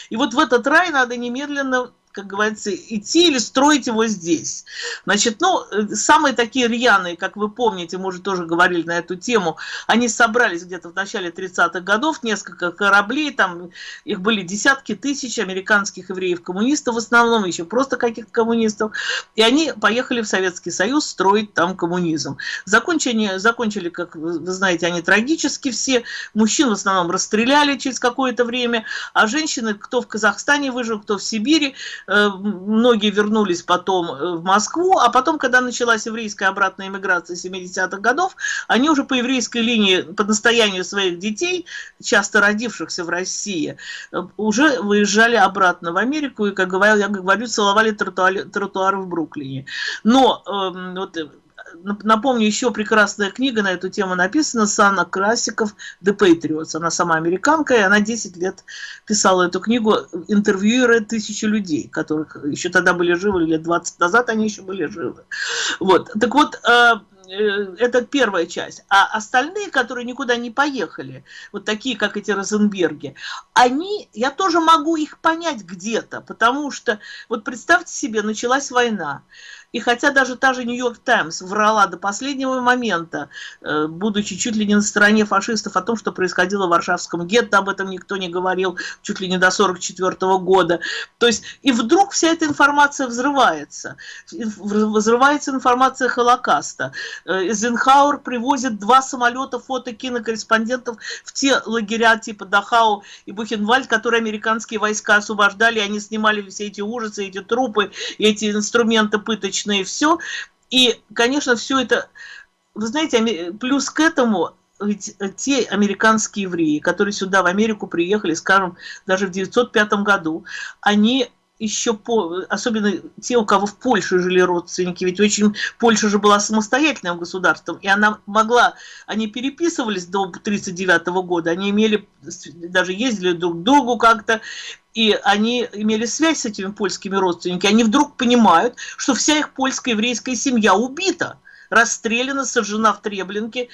И вот в этот рай надо немедленно как говорится, идти или строить его здесь. Значит, ну, э, самые такие рьяные, как вы помните, мы уже тоже говорили на эту тему, они собрались где-то в начале 30-х годов, несколько кораблей, там их были десятки тысяч американских евреев-коммунистов в основном, еще просто каких-то коммунистов, и они поехали в Советский Союз строить там коммунизм. Закончили, закончили как вы знаете, они трагически все, мужчин в основном расстреляли через какое-то время, а женщины, кто в Казахстане выжил, кто в Сибири, многие вернулись потом э, в Москву, а потом, когда началась еврейская обратная иммиграция 70-х годов, они уже по еврейской линии, по настоянию своих детей, часто родившихся в России, уже выезжали обратно в Америку и, как говорю, я говорю, целовали тротуары, тротуары в Бруклине. Но э, вот, напомню, еще прекрасная книга на эту тему написана Сана Красиков «The Patriots». Она сама американка, и она 10 лет писала эту книгу, интервьюируя тысячи людей, которых еще тогда были живы, лет 20 назад они еще были живы. Вот. Так вот, э, э, это первая часть. А остальные, которые никуда не поехали, вот такие, как эти Розенберги, они, я тоже могу их понять где-то, потому что, вот представьте себе, началась война. И хотя даже та же Нью-Йорк Таймс врала до последнего момента, э, будучи чуть ли не на стороне фашистов о том, что происходило в Варшавском гетто, об этом никто не говорил чуть ли не до 1944 года. То есть, и вдруг вся эта информация взрывается. Взрывается информация Холокаста. Эйзенхауэр привозит два самолета фото-кинокорреспондентов в те лагеря типа Дахау и Бухенвальд, которые американские войска освобождали, они снимали все эти ужасы, эти трупы, эти инструменты пыточные и все. И, конечно, все это, вы знаете, плюс к этому ведь те американские евреи, которые сюда в Америку приехали, скажем, даже в 905 году, они еще по, особенно те, у кого в Польше жили родственники, ведь очень Польша же была самостоятельным государством, и она могла, они переписывались до 1939 года, они имели, даже ездили друг к другу как-то, и они имели связь с этими польскими родственниками, они вдруг понимают, что вся их польская еврейская семья убита – расстреляна, сожжена в Треблинке,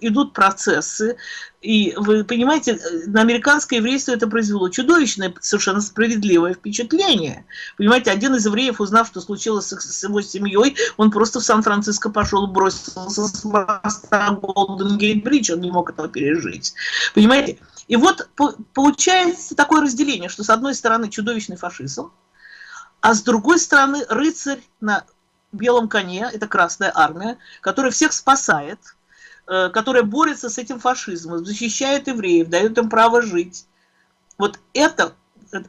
идут процессы. И вы понимаете, на американское еврейство это произвело чудовищное, совершенно справедливое впечатление. Понимаете, один из евреев, узнав, что случилось с его семьей, он просто в Сан-Франциско пошел бросился с моста Голден Гейт Бридж, он не мог этого пережить. Понимаете? И вот получается такое разделение, что с одной стороны чудовищный фашизм, а с другой стороны рыцарь на белом коне, это Красная Армия, которая всех спасает, э, которая борется с этим фашизмом, защищает евреев, дает им право жить. Вот это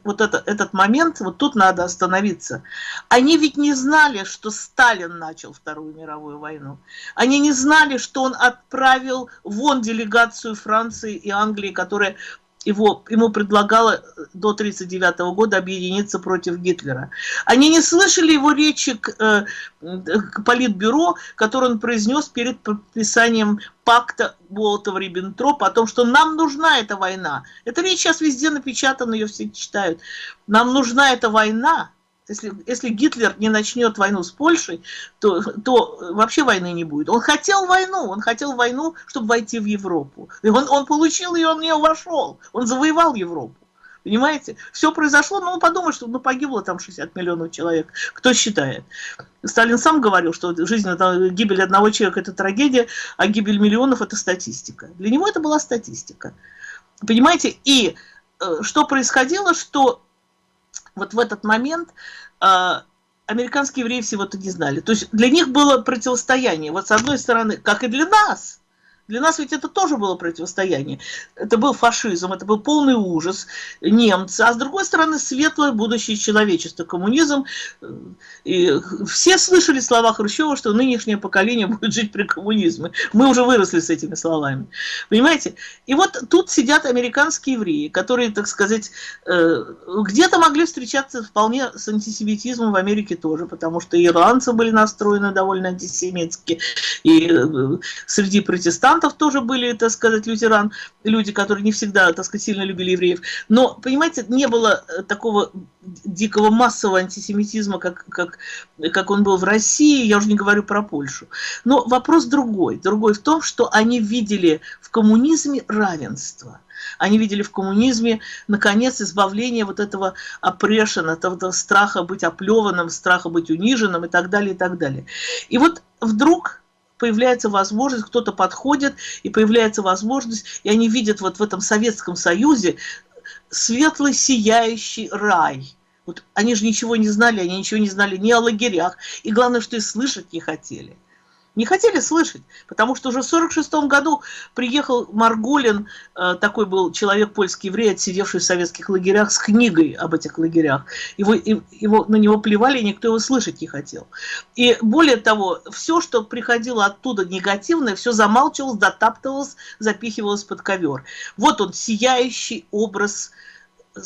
вот это, этот момент, вот тут надо остановиться. Они ведь не знали, что Сталин начал Вторую мировую войну. Они не знали, что он отправил вон делегацию Франции и Англии, которая его, ему предлагала э, до 1939 года объединиться против Гитлера. Они не слышали его речи к, э, к Политбюро, который он произнес перед подписанием пакта Болотова-Риббентропа о том, что нам нужна эта война. Эта речь сейчас везде напечатана, ее все читают. Нам нужна эта война, если, если Гитлер не начнет войну с Польшей, то, то вообще войны не будет. Он хотел войну, он хотел войну, чтобы войти в Европу. И он, он получил ее, он в нее вошел, он завоевал Европу. Понимаете? Все произошло, но он подумал, что ну, погибло там 60 миллионов человек. Кто считает? Сталин сам говорил, что жизнь, гибель одного человека – это трагедия, а гибель миллионов – это статистика. Для него это была статистика. Понимаете? И э, что происходило, что вот в этот момент э, американские евреи всего это не знали. То есть для них было противостояние. Вот с одной стороны, как и для нас – для нас ведь это тоже было противостояние. Это был фашизм, это был полный ужас, немцы. А с другой стороны, светлое будущее человечества, коммунизм. И все слышали слова Хрущева, что нынешнее поколение будет жить при коммунизме. Мы уже выросли с этими словами. Понимаете? И вот тут сидят американские евреи, которые, так сказать, э, где-то могли встречаться вполне с антисемитизмом в Америке тоже, потому что ирландцы были настроены довольно антисемитски, и э, среди протестантов протестантов тоже были, так сказать, лютеран, люди, которые не всегда, так сказать, сильно любили евреев. Но, понимаете, не было э, такого дикого массового антисемитизма, как, как, как он был в России, я уже не говорю про Польшу. Но вопрос другой. Другой в том, что они видели в коммунизме равенство. Они видели в коммунизме, наконец, избавление вот этого опрешена, этого страха быть оплеванным, страха быть униженным и так далее, и так далее. И вот вдруг появляется возможность, кто-то подходит, и появляется возможность, и они видят вот в этом Советском Союзе светлый, сияющий рай. Вот они же ничего не знали, они ничего не знали ни о лагерях, и главное, что и слышать не хотели. Не хотели слышать, потому что уже в 1946 году приехал Марголин, э, такой был человек польский еврей, отсидевший в советских лагерях, с книгой об этих лагерях. Его, его, на него плевали, никто его слышать не хотел. И более того, все, что приходило оттуда негативное, все замалчивалось, дотаптывалось, запихивалось под ковер. Вот он, сияющий образ э,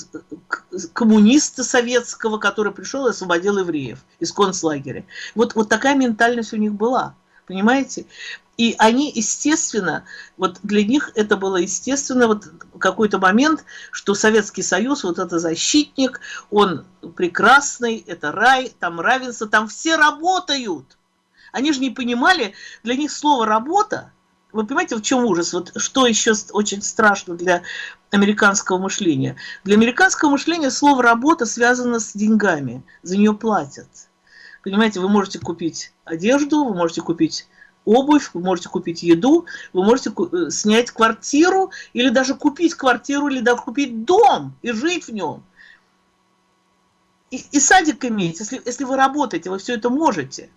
коммуниста советского, который пришел и освободил евреев из концлагеря. Вот, вот такая ментальность у них была понимаете? И они, естественно, вот для них это было естественно, вот какой-то момент, что Советский Союз, вот это защитник, он прекрасный, это рай, там равенство, там все работают. Они же не понимали, для них слово «работа», вы понимаете, в чем ужас? Вот что еще очень страшно для американского мышления? Для американского мышления слово «работа» связано с деньгами, за нее платят. Понимаете, вы можете купить одежду, вы можете купить обувь, вы можете купить еду, вы можете э, снять квартиру или даже купить квартиру, или даже купить дом и жить в нем. И, и садик иметь, если, если вы работаете, вы все это можете.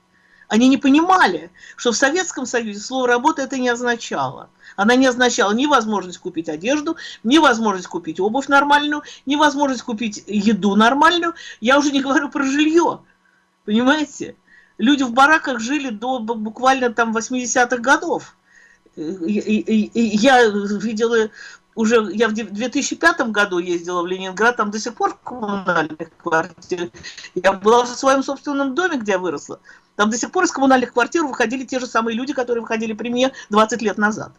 Они не понимали, что в Советском Союзе слово «работа» это не означало. Она не означала ни возможность купить одежду, ни возможность купить обувь нормальную, ни возможность купить еду нормальную. Я уже не говорю про жилье. Понимаете? Люди в бараках жили до буквально там 80-х годов. Я видела уже, я в 2005 году ездила в Ленинград, там до сих пор коммунальных квартир. Я была в своем собственном доме, где я выросла. Там до сих пор из коммунальных квартир выходили те же самые люди, которые выходили при мне 20 лет назад.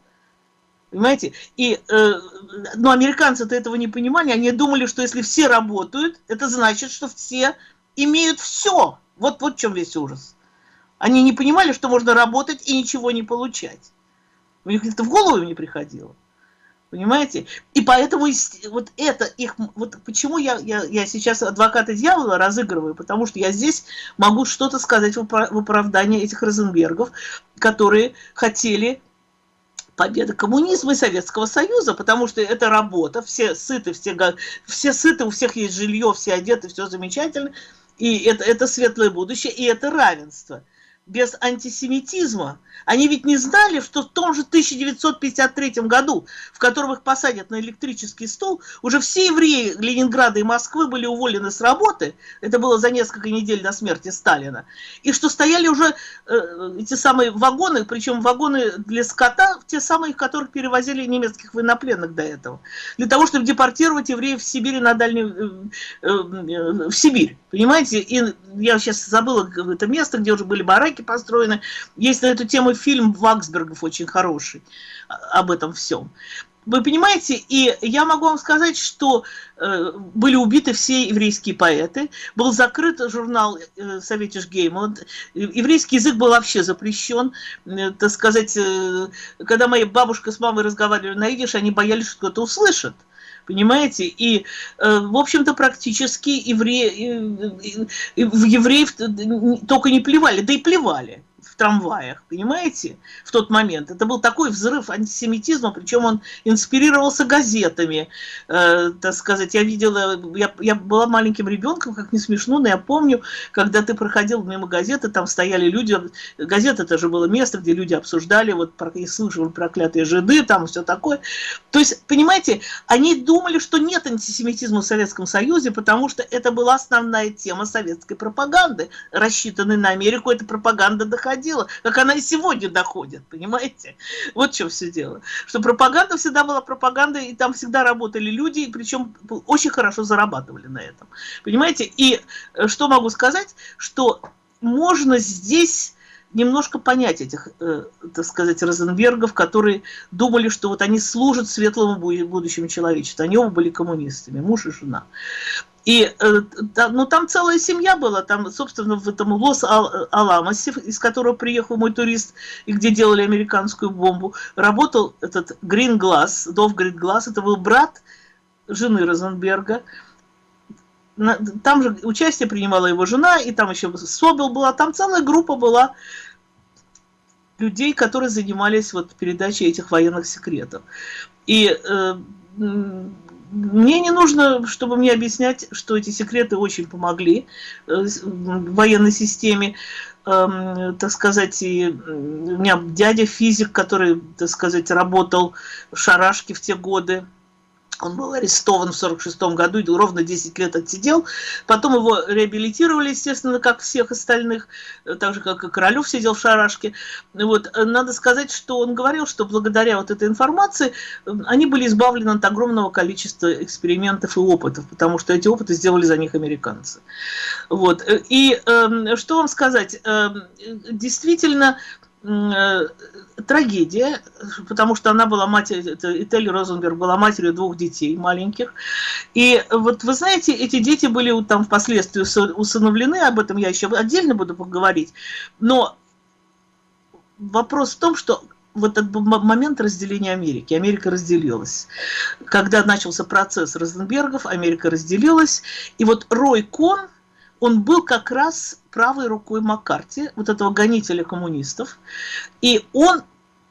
Понимаете? И, э, но американцы-то этого не понимали. Они думали, что если все работают, это значит, что все имеют все. Вот, вот в чем весь ужас. Они не понимали, что можно работать и ничего не получать. У них это в голову не приходило. Понимаете? И поэтому вот это их... Вот почему я, я, я сейчас адвоката дьявола разыгрываю? Потому что я здесь могу что-то сказать в оправдании этих Розенбергов, которые хотели победы коммунизма и Советского Союза, потому что это работа, все сыты, все, все сыты, у всех есть жилье, все одеты, все замечательно – и это, это светлое будущее, и это равенство без антисемитизма. Они ведь не знали, что в том же 1953 году, в котором их посадят на электрический стол, уже все евреи Ленинграда и Москвы были уволены с работы, это было за несколько недель до смерти Сталина, и что стояли уже э, эти самые вагоны, причем вагоны для скота, те самые, в которых перевозили немецких военнопленных до этого, для того, чтобы депортировать евреев в Сибирь на дальнюю, э, э, в Сибирь, понимаете? И я сейчас забыла это место, где уже были бараки, парки построены. Есть на эту тему фильм Ваксбергов очень хороший а, об этом всем. Вы понимаете, и я могу вам сказать, что э, были убиты все еврейские поэты, был закрыт журнал э, Советиш Геймланд, еврейский язык был вообще запрещен, э, так сказать, э, когда моя бабушка с мамой разговаривали на идиш, они боялись, что кто-то услышит понимаете? И, э, в общем-то, практически евреи, в евреев только не плевали, да и плевали трамваях, понимаете, в тот момент. Это был такой взрыв антисемитизма, причем он инспирировался газетами, э, так сказать. Я видела, я, я была маленьким ребенком, как не смешно, но я помню, когда ты проходил мимо газеты, там стояли люди, газета это же было место, где люди обсуждали, вот и слышали проклятые жиды, там все такое. То есть, понимаете, они думали, что нет антисемитизма в Советском Союзе, потому что это была основная тема советской пропаганды, рассчитанной на Америку, эта пропаганда доходила доходила, как она и сегодня доходит, понимаете? Вот в чем все дело. Что пропаганда всегда была пропагандой, и там всегда работали люди, и причем очень хорошо зарабатывали на этом. Понимаете? И э, что могу сказать, что можно здесь немножко понять этих, э, так сказать, Розенбергов, которые думали, что вот они служат светлому будущему человечеству. Они оба были коммунистами, муж и жена. И э, ну, там целая семья была, там, собственно, в этом Лос-Аламосе, из которого приехал мой турист, и где делали американскую бомбу, работал этот Грин Глаз, Дов Грин Глаз, это был брат жены Розенберга. Там же участие принимала его жена, и там еще Собел была, там целая группа была людей, которые занимались вот передачей этих военных секретов. И э, мне не нужно, чтобы мне объяснять, что эти секреты очень помогли э, военной системе. Эм, так сказать, и у меня дядя физик, который, так сказать, работал в Шарашке в те годы, он был арестован в 1946 году и ровно 10 лет отсидел. Потом его реабилитировали, естественно, как всех остальных, э, так же, как и Королев сидел в шарашке. Вот. Э, надо сказать, что он говорил, что благодаря вот этой информации э, они были избавлены от огромного количества экспериментов и опытов, потому что эти опыты сделали за них американцы. Вот. И э, что вам сказать? Э, действительно, трагедия, потому что она была матерью, Этель Розенберг была матерью двух детей маленьких. И вот вы знаете, эти дети были там впоследствии усыновлены, об этом я еще отдельно буду поговорить. Но вопрос в том, что вот этот момент разделения Америки. Америка разделилась. Когда начался процесс Розенбергов, Америка разделилась. И вот Рой Кон – он был как раз правой рукой Маккарти, вот этого гонителя коммунистов, и он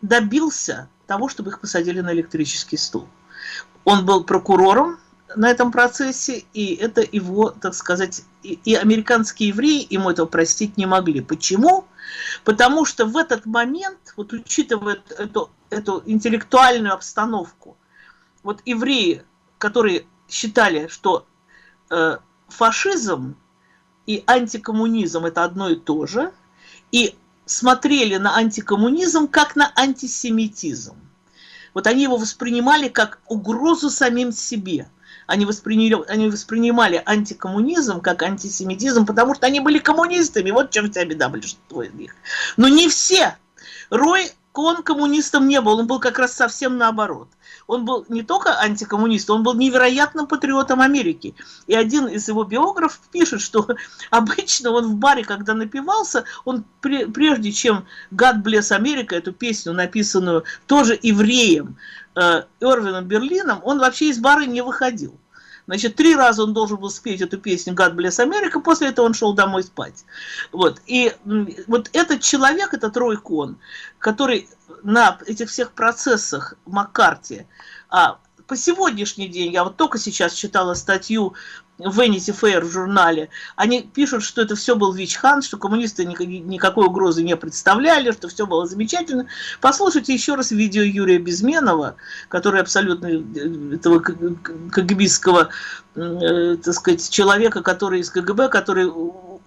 добился того, чтобы их посадили на электрический стул. Он был прокурором на этом процессе, и это его, так сказать, и, и американские евреи ему этого простить не могли. Почему? Потому что в этот момент, вот учитывая эту, эту интеллектуальную обстановку, вот евреи, которые считали, что э, фашизм и антикоммунизм это одно и то же, и смотрели на антикоммунизм как на антисемитизм. Вот они его воспринимали как угрозу самим себе. Они воспринимали, они воспринимали антикоммунизм как антисемитизм, потому что они были коммунистами. Вот чем вся беда большинство из них. Но не все. Рой он коммунистом не был, он был как раз совсем наоборот. Он был не только антикоммунист, он был невероятным патриотом Америки. И один из его биографов пишет, что обычно он в баре, когда напивался, он прежде чем «God bless America», эту песню, написанную тоже евреем, э, Эрвином Берлином, он вообще из бара не выходил. Значит, три раза он должен был спеть эту песню «God bless America», после этого он шел домой спать. Вот. И вот этот человек, этот Рой Кон, который на этих всех процессах Маккарти, а по сегодняшний день, я вот только сейчас читала статью Vanity Fair в журнале, они пишут, что это все был Вичхан, что коммунисты никакой угрозы не представляли, что все было замечательно. Послушайте еще раз видео Юрия Безменова, который абсолютно э, этого КГБистского, э, так сказать, человека, который из КГБ, который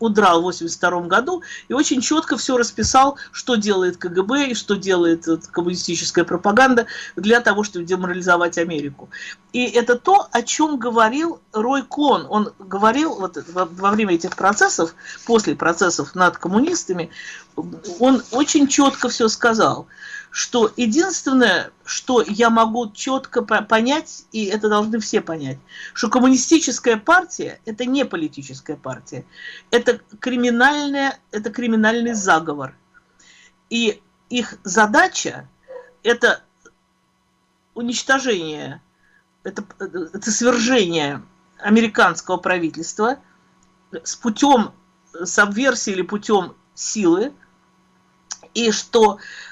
удрал в 82 году и очень четко все расписал, что делает КГБ и что делает коммунистическая пропаганда для того, чтобы деморализовать Америку. И это то, о чем говорил Рой Клон. Он говорил вот во время этих процессов, после процессов над коммунистами, он очень четко все сказал – что единственное, что я могу четко понять, и это должны все понять, что коммунистическая партия – это не политическая партия, это, криминальная, это криминальный заговор. И их задача – это уничтожение, это, это свержение американского правительства с путем сабверсии или путем силы, и что Э,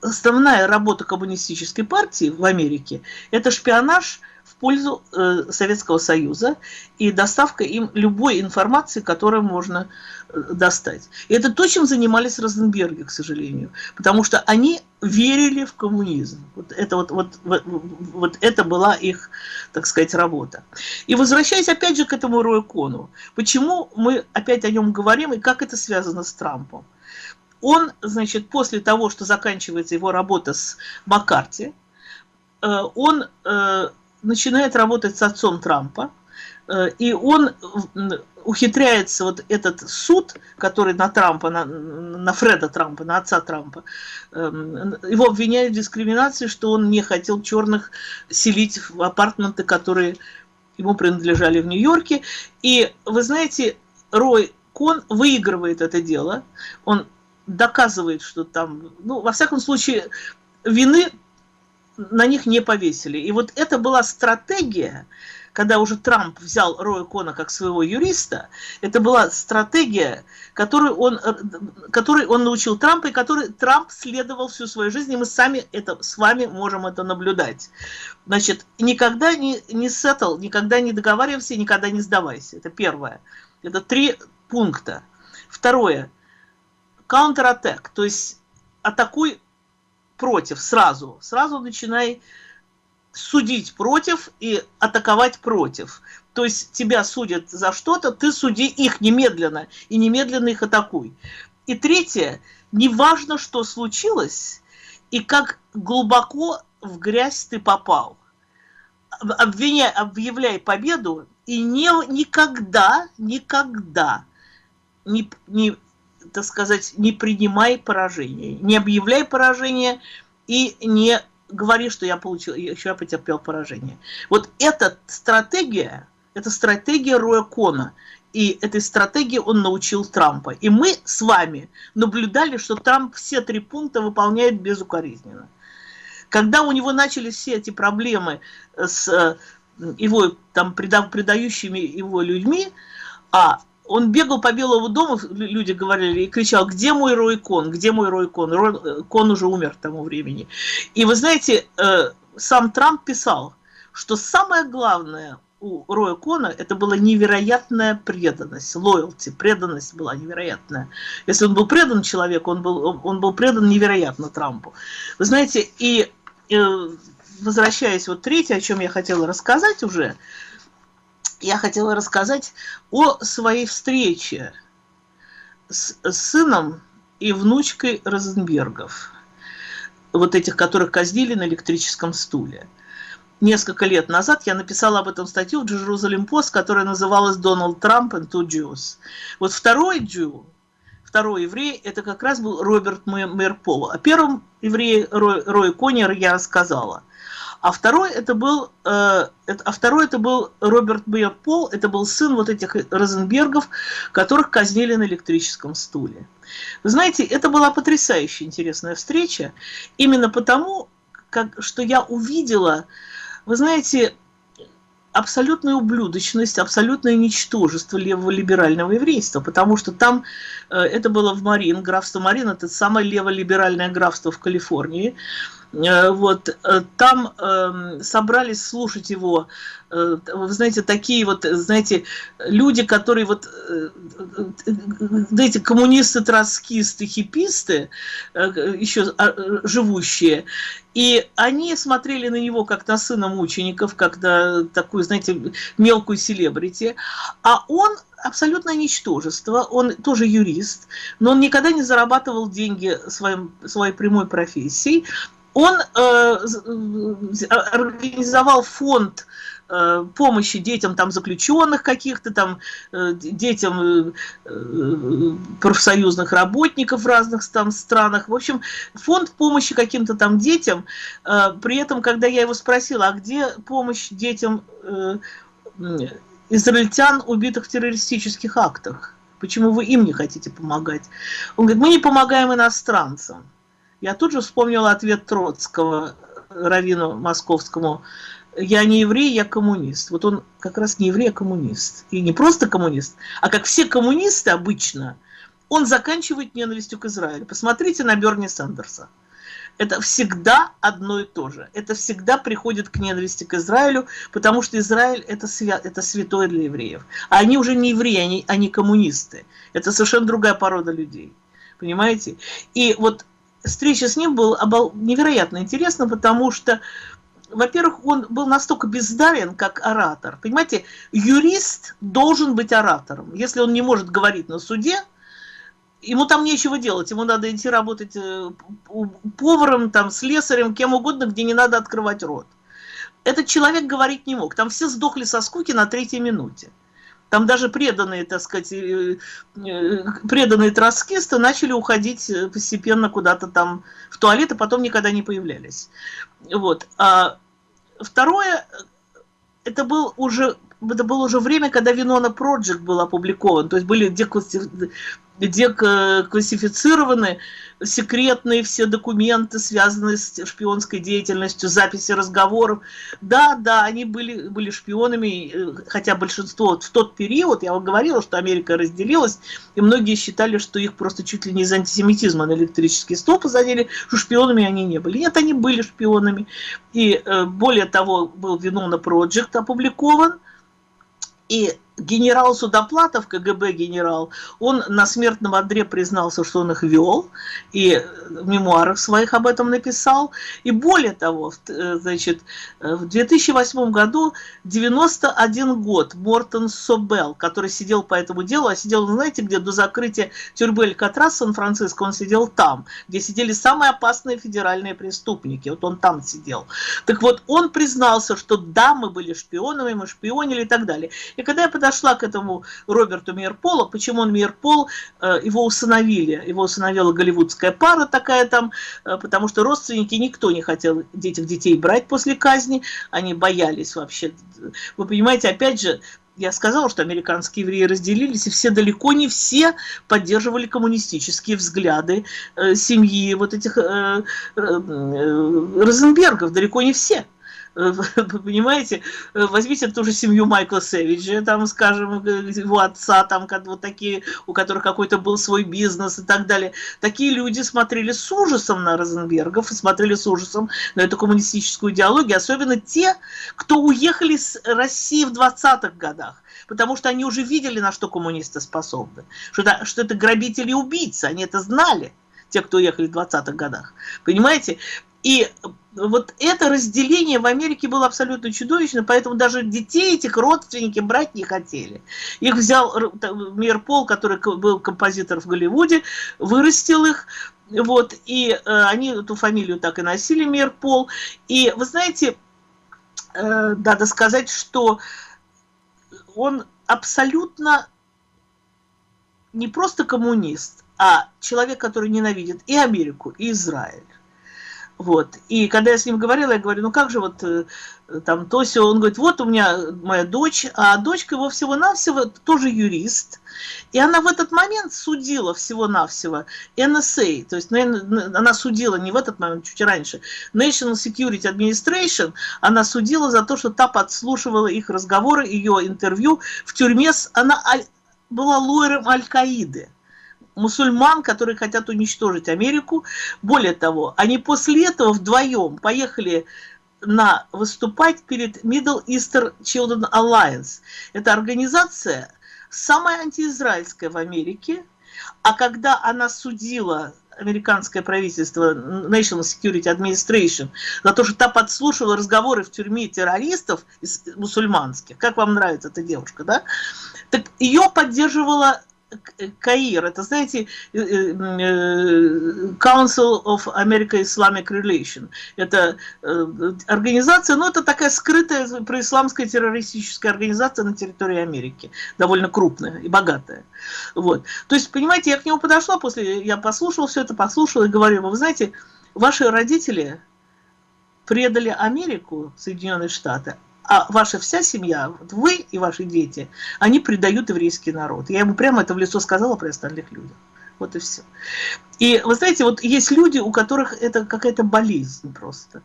основная работа коммунистической партии в Америке – это шпионаж в пользу э, Советского Союза и доставка им любой информации, которую можно э, достать. И это то, чем занимались Розенберги, к сожалению, потому что они верили в коммунизм. Вот это, вот, вот, вот, вот это была их, так сказать, работа. И возвращаясь опять же к этому Рою Кону, почему мы опять о нем говорим и как это связано с Трампом? Он, значит, после того, что заканчивается его работа с Маккарти, э, он э, начинает работать с отцом Трампа, э, и он ухитряется вот этот суд, который на Трампа, на, на Фреда Трампа, на отца Трампа, его обвиняют в дискриминации, что он не хотел черных селить в апартменты, которые ему принадлежали в Нью-Йорке. И вы знаете, Рой Кон выигрывает это дело, он доказывает, что там, ну, во всяком случае, вины на них не повесили. И вот это была стратегия, когда уже Трамп взял Роя Кона как своего юриста, это была стратегия, которую он, которой он научил Трампа, и которой Трамп следовал всю свою жизнь, и мы сами это, с вами можем это наблюдать. Значит, никогда не, не сеттл, никогда не договаривайся, никогда не сдавайся. Это первое. Это три пункта. Второе. Counter-attack, то есть атакуй против сразу. Сразу начинай судить против и атаковать против. То есть тебя судят за что-то, ты суди их немедленно, и немедленно их атакуй. И третье, неважно, что случилось, и как глубоко в грязь ты попал. Обвиняй, объявляй победу, и не, никогда, никогда не, не, так сказать, не принимай поражение, не объявляй поражение и не говори, что я получил, еще я потерпел поражение. Вот эта стратегия, это стратегия Роя Кона. И этой стратегии он научил Трампа. И мы с вами наблюдали, что Трамп все три пункта выполняет безукоризненно. Когда у него начались все эти проблемы с э, его там предающими его людьми, а он бегал по Белому дому, люди говорили, и кричал, где мой Рой Кон, где мой Рой Кон? Рой, э, уже умер к тому времени. И вы знаете, э, сам Трамп писал, что самое главное у Роя Кона это была невероятная преданность, лоялти, преданность была невероятная. Если он был предан человеку, он был, он был предан невероятно Трампу. Вы знаете, и э, возвращаясь вот третье, о чем я хотела рассказать уже, я хотела рассказать о своей встрече с сыном и внучкой Розенбергов, вот этих, которых казнили на электрическом стуле. Несколько лет назад я написала об этом статью в Jerusalem Post, которая называлась «Дональд Трамп and two Jews». Вот второй Джу, второй еврей, это как раз был Роберт Мэрпол. О первом еврее Рой, Рой Конер я рассказала – а второй это был, э, а второй это был Роберт Б. Пол, это был сын вот этих Розенбергов, которых казнили на электрическом стуле. Вы знаете, это была потрясающе интересная встреча, именно потому, как, что я увидела, вы знаете, абсолютную ублюдочность, абсолютное ничтожество левого либерального еврейства, потому что там, э, это было в Марин, графство Марин, это самое леволиберальное графство в Калифорнии, вот, э, там э, собрались слушать его, э, вы знаете, такие вот, знаете, люди, которые вот, э, знаете, коммунисты, троцкисты, хиписты, э, еще а, живущие, и они смотрели на него как на сына мучеников, как на такую, знаете, мелкую селебрити, а он абсолютно ничтожество, он тоже юрист, но он никогда не зарабатывал деньги своим, своей прямой профессией, он э, э, организовал фонд э, помощи детям там заключенных каких-то там э, детям э, э, профсоюзных работников в разных там странах. В общем фонд помощи каким-то там детям э, при этом когда я его спросила а где помощь детям э, израильтян убитых в террористических актах? Почему вы им не хотите помогать? Он говорит мы не помогаем иностранцам я тут же вспомнила ответ Троцкого Равину Московскому. Я не еврей, я коммунист. Вот он как раз не еврей, а коммунист. И не просто коммунист, а как все коммунисты обычно, он заканчивает ненавистью к Израилю. Посмотрите на Берни Сандерса. Это всегда одно и то же. Это всегда приходит к ненависти к Израилю, потому что Израиль это, свя это святое для евреев. А они уже не евреи, они, они коммунисты. Это совершенно другая порода людей. Понимаете? И вот встреча с ним была невероятно интересна, потому что, во-первых, он был настолько бездарен, как оратор. Понимаете, юрист должен быть оратором. Если он не может говорить на суде, ему там нечего делать, ему надо идти работать э, поваром, там, слесарем, кем угодно, где не надо открывать рот. Этот человек говорить не мог. Там все сдохли со скуки на третьей минуте. Там даже преданные, так сказать, э, э, преданные троцкисты начали уходить э, постепенно куда-то там в туалет, а потом никогда не появлялись. Вот. А второе, это был уже это было уже время, когда Винона Project был опубликован, то есть были где классифицированы секретные все документы, связанные с шпионской деятельностью, записи разговоров. Да, да, они были, были шпионами, э, хотя большинство в тот период, я вам говорила, что Америка разделилась, и многие считали, что их просто чуть ли не из антисемитизма на электрический стол посадили, что шпионами они не были. Нет, они были шпионами. И э, более того, был Винона Project опубликован, и генерал Судоплатов, КГБ генерал, он на смертном одре признался, что он их вел, и в мемуарах своих об этом написал. И более того, э, значит, э, в 2008 году, 91 год, Мортон Собел, который сидел по этому делу, а сидел, знаете, где до закрытия тюрьмы Алькатрас Сан-Франциско, он сидел там, где сидели самые опасные федеральные преступники, вот он там сидел. Так вот, он признался, что да, мы были шпионами, мы шпионили и так далее. И когда я к этому Роберту Мирполу, почему он Мирпол, э, его усыновили, его усыновила голливудская пара такая там, э, потому что родственники, никто не хотел этих детей брать после казни, они боялись вообще. Вы понимаете, опять же, я сказала, что американские евреи разделились, и все, далеко не все поддерживали коммунистические взгляды э, семьи вот этих э, э, Розенбергов, далеко не все. Вы понимаете, возьмите ту же семью Майкла Сэвиджа, там, скажем, его отца, там, вот такие, у которых какой-то был свой бизнес и так далее. Такие люди смотрели с ужасом на Розенбергов смотрели с ужасом на эту коммунистическую идеологию, особенно те, кто уехали с России в 20-х годах потому что они уже видели, на что коммунисты способны, что это, что это грабители и убийцы, они это знали, те, кто уехали в 20-х годах. Понимаете? И вот это разделение в Америке было абсолютно чудовищно, поэтому даже детей этих родственники брать не хотели. Их взял Мир Пол, который был композитор в Голливуде, вырастил их, вот, и э, они эту фамилию так и носили, Мир Пол. И вы знаете, э, надо сказать, что он абсолютно не просто коммунист, а человек, который ненавидит и Америку, и Израиль. Вот. И когда я с ним говорила, я говорю, ну как же вот э, там то все, он говорит, вот у меня моя дочь, а дочка его всего-навсего тоже юрист. И она в этот момент судила всего-навсего NSA, то есть она судила не в этот момент, чуть раньше, National Security Administration, она судила за то, что та подслушивала их разговоры, ее интервью в тюрьме, она была лоером Аль-Каиды мусульман, которые хотят уничтожить Америку. Более того, они после этого вдвоем поехали на выступать перед Middle Eastern Children Alliance. Это организация самая антиизраильская в Америке, а когда она судила американское правительство, National Security Administration, за то, что та подслушивала разговоры в тюрьме террористов мусульманских, как вам нравится эта девушка, да? Так ее поддерживала КАИР, это, знаете, э, э, Council of American Islamic Relation. Это э, организация, ну, это такая скрытая происламская террористическая организация на территории Америки, довольно крупная и богатая. Вот. То есть, понимаете, я к нему подошла после, я послушала все это, послушала и говорю, вы знаете, ваши родители предали Америку, Соединенные Штаты, а ваша вся семья, вот вы и ваши дети, они предают еврейский народ. Я ему прямо это в лицо сказала при остальных людях. Вот и все. И вы знаете, вот есть люди, у которых это какая-то болезнь просто.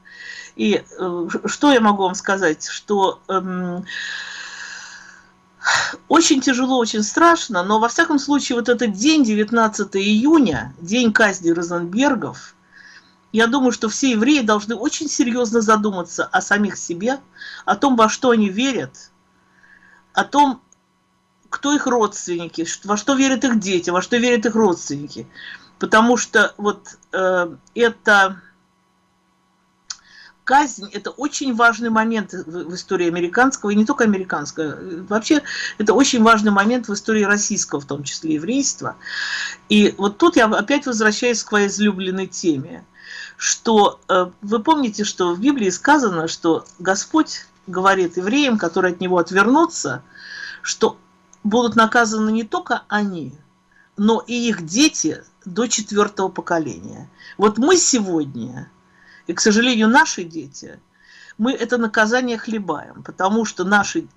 И э, что я могу вам сказать, что э, очень тяжело, очень страшно, но во всяком случае вот этот день, 19 июня, день казни Розенбергов, я думаю, что все евреи должны очень серьезно задуматься о самих себе, о том, во что они верят, о том, кто их родственники, во что верят их дети, во что верят их родственники. Потому что вот э, это казнь – это очень важный момент в, истории американского, и не только американского. Вообще, это очень важный момент в истории российского, в том числе еврейства. И вот тут я опять возвращаюсь к своей излюбленной теме что э, вы помните, что в Библии сказано, что Господь говорит евреям, которые от Него отвернутся, что будут наказаны не только они, но и их дети до четвертого поколения. Вот мы сегодня, и, к сожалению, наши дети, мы это наказание хлебаем, потому что наши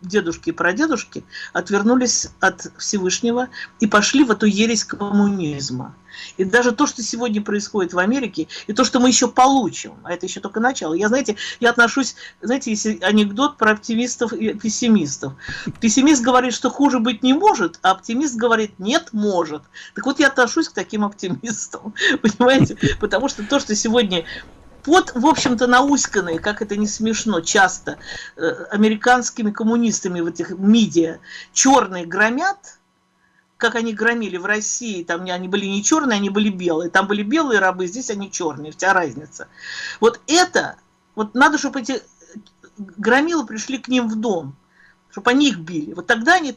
дедушки и прадедушки отвернулись от Всевышнего и пошли в эту ересь коммунизма. И даже то, что сегодня происходит в Америке, и то, что мы еще получим, а это еще только начало. Я, знаете, я отношусь, знаете, если анекдот про оптимистов и пессимистов. Пессимист говорит, что хуже быть не может, а оптимист говорит, нет, может. Так вот, я отношусь к таким оптимистам, понимаете? Потому что то, что сегодня под, в общем-то, науськанные, как это не смешно, часто э, американскими коммунистами в этих медиа черные громят, как они громили в России, там они были не черные, они были белые, там были белые рабы, здесь они черные, вся разница. Вот это, вот надо, чтобы эти громилы пришли к ним в дом, чтобы они их били. Вот тогда они,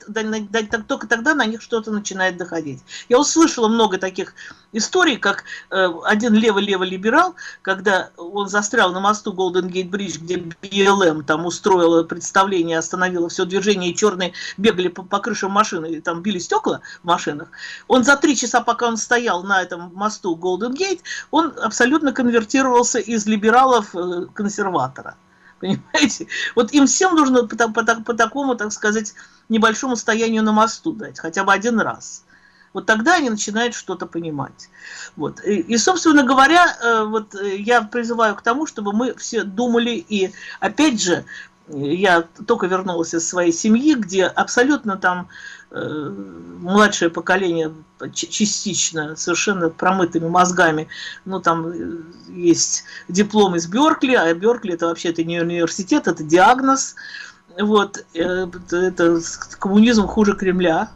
только тогда на них что-то начинает доходить. Я услышала много таких историй, как э, один левый-левый либерал, когда он застрял на мосту Голден Гейт Бридж, где БЛМ там устроила представление, остановила все движение, и черные бегали по, по крышам машины, и там били стекла в машинах. Он за три часа, пока он стоял на этом мосту Голден Гейт, он абсолютно конвертировался из либерала в э, консерватора. Понимаете? Вот им всем нужно по, по, по такому, так сказать, небольшому стоянию на мосту дать, хотя бы один раз. Вот тогда они начинают что-то понимать. Вот. И, и, собственно говоря, э, вот э, я призываю к тому, чтобы мы все думали и, опять же, я только вернулась из своей семьи, где абсолютно там младшее поколение частично совершенно промытыми мозгами, ну там э, есть диплом из Беркли, а Беркли это вообще это не университет, это диагноз, вот, э, это коммунизм хуже Кремля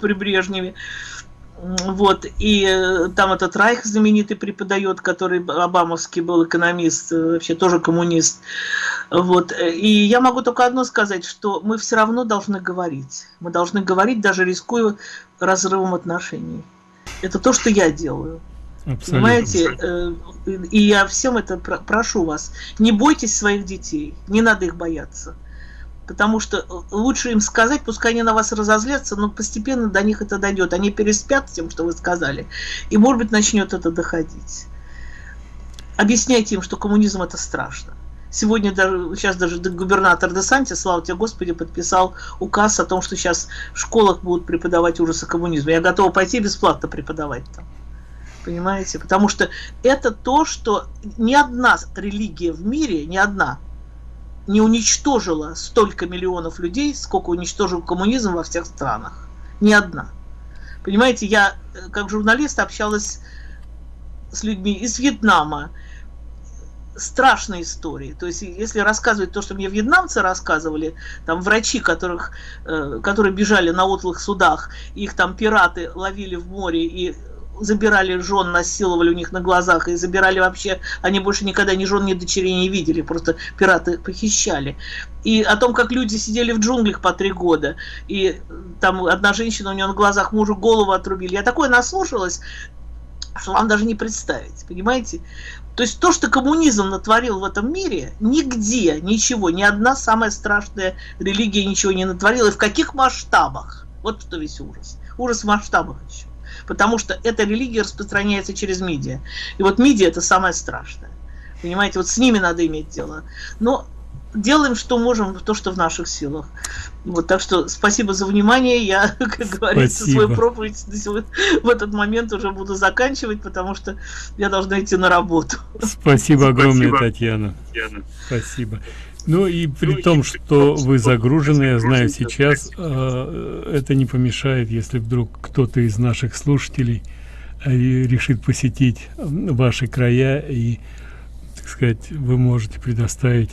при Брежневе. Вот, и э, там этот Райх знаменитый преподает, который обамовский был экономист, э, вообще тоже коммунист. Вот, и я могу только одно сказать, что мы все равно должны говорить. Мы должны говорить, даже рискуя разрывом отношений. Это то, что я делаю. Абсолютно. Понимаете? Э, и я всем это прошу вас. Не бойтесь своих детей, не надо их бояться потому что э, лучше им сказать, пускай они на вас разозлятся, но постепенно до них это дойдет. Они переспят с тем, что вы сказали, и, может быть, начнет это доходить. Объясняйте им, что коммунизм это страшно. Сегодня даже, сейчас даже губернатор Десанти, слава тебе Господи, подписал указ о том, что сейчас в школах будут преподавать ужасы коммунизма. Я готова пойти бесплатно преподавать там. Понимаете? Потому что это то, что ни одна религия в мире, ни одна, не уничтожила столько миллионов людей, сколько уничтожил коммунизм во всех странах. Ни одна. Понимаете, я э, как журналист общалась с людьми из Вьетнама. Страшные истории. То есть, если рассказывать то, что мне вьетнамцы рассказывали, там врачи, которых, э, которые бежали на утлых судах, их там пираты ловили в море и забирали жен, насиловали у них на глазах и забирали вообще, они больше никогда ни жен, ни дочерей не видели, просто пираты похищали. И о том, как люди сидели в джунглях по три года, и там одна женщина, у нее на глазах мужу голову отрубили. Я такое наслушалась, что вам даже не представить, понимаете? То есть то, что коммунизм натворил в этом мире, нигде ничего, ни одна самая страшная религия ничего не натворила, и в каких масштабах. Вот что весь ужас. Ужас в масштабах еще потому что эта религия распространяется через медиа. И вот медиа это самое страшное. Понимаете, вот с ними надо иметь дело. Но делаем, что можем, то, что в наших силах. Вот, так что спасибо за внимание. Я, как говорится, свою проповедь в этот момент уже буду заканчивать, потому что я должна идти на работу. Спасибо огромное, спасибо. Татьяна. Татьяна. Спасибо. Ну и при ну, том, что вы загружены, я знаю сейчас, э, это не помешает, если вдруг кто-то из наших слушателей э, решит посетить ваши края и, так сказать, вы можете предоставить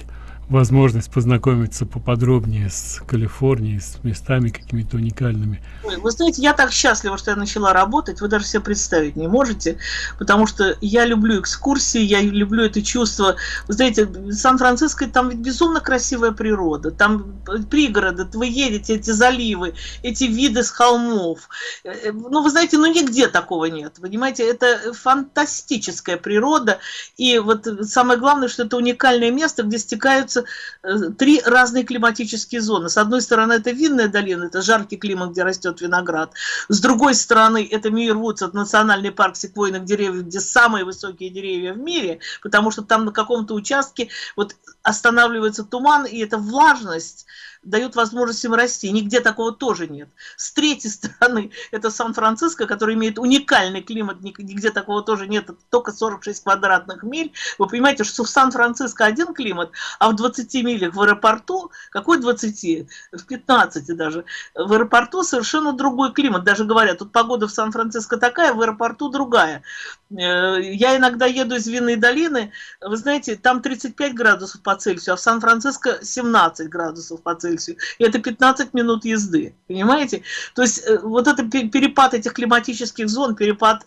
возможность познакомиться поподробнее с Калифорнией, с местами какими-то уникальными. Вы знаете, я так счастлива, что я начала работать, вы даже себе представить не можете, потому что я люблю экскурсии, я люблю это чувство. Вы знаете, Сан-Франциско, там ведь безумно красивая природа, там пригороды, вы едете, эти заливы, эти виды с холмов. Э, ну, вы знаете, ну нигде такого нет, понимаете, это фантастическая природа, и вот самое главное, что это уникальное место, где стекаются э, три разные климатические зоны. С одной стороны, это винная долина, это жаркий климат, где растет виноград. С другой стороны, это Мирвудс, это национальный парк секвойных деревьев, где самые высокие деревья в мире, потому что там на каком-то участке вот останавливается туман, и эта влажность дают возможность им расти. Нигде такого тоже нет. С третьей стороны, это Сан-Франциско, который имеет уникальный климат, нигде такого тоже нет, только 46 квадратных миль. Вы понимаете, что в Сан-Франциско один климат, а в 20 милях в аэропорту, какой 20? В 15 даже. В аэропорту совершенно другой климат. Даже говорят, тут погода в Сан-Франциско такая, в аэропорту другая. Э, я иногда еду из Винной долины, вы знаете, там 35 градусов по Цельсию, а в Сан-Франциско 17 градусов по Цельсию. Цельсию. Это 15 минут езды. Понимаете? То есть э, вот это перепад этих климатических зон, перепад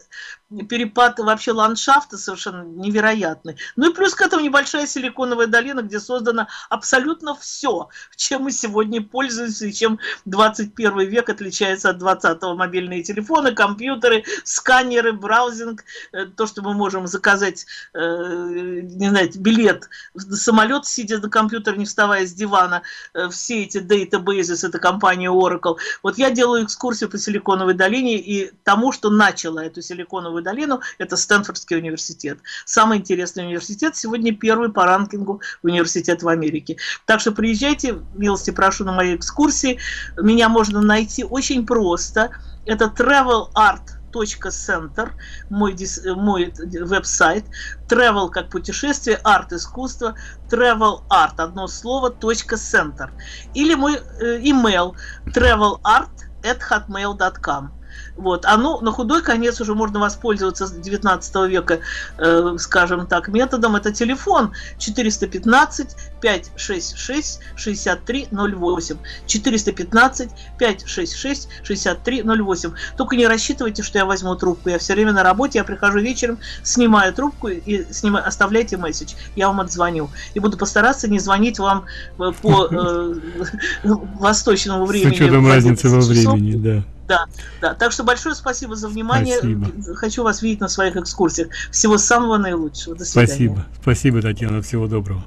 перепад вообще ландшафта совершенно невероятный. Ну и плюс к этому небольшая силиконовая долина, где создано абсолютно все, чем мы сегодня пользуемся и чем 21 век отличается от 20-го. Мобильные телефоны, компьютеры, сканеры, браузинг, э, то, что мы можем заказать, э, не знаю, билет в самолет, сидя на компьютере, не вставая с дивана, э, все эти database, это компания Oracle. Вот я делаю экскурсию по Силиконовой долине и тому, что начала эту Силиконовую Кремниевую долину, это Стэнфордский университет. Самый интересный университет, сегодня первый по рангингу университет в Америке. Так что приезжайте, милости прошу на мои экскурсии. Меня можно найти очень просто. Это Travel Art center мой, мой веб-сайт, travel как путешествие, арт искусство, travel art, одно слово, center. Или мой э, email travelart at hotmail.com. Вот. А ну, на худой конец уже можно воспользоваться с 19 века, э, скажем так, методом. Это телефон 415 566 6308. 415 566 6308. Только не рассчитывайте, что я возьму трубку. Я все время на работе, я прихожу вечером, снимаю трубку и снимаю, оставляйте месседж. Я вам отзвоню. И буду постараться не звонить вам э, по э, восточному времени. С учетом разницы во времени, да. Да, да. Так что большое спасибо за внимание. Спасибо. Хочу вас видеть на своих экскурсиях. Всего самого наилучшего. До свидания. Спасибо. Спасибо, Татьяна. Всего доброго.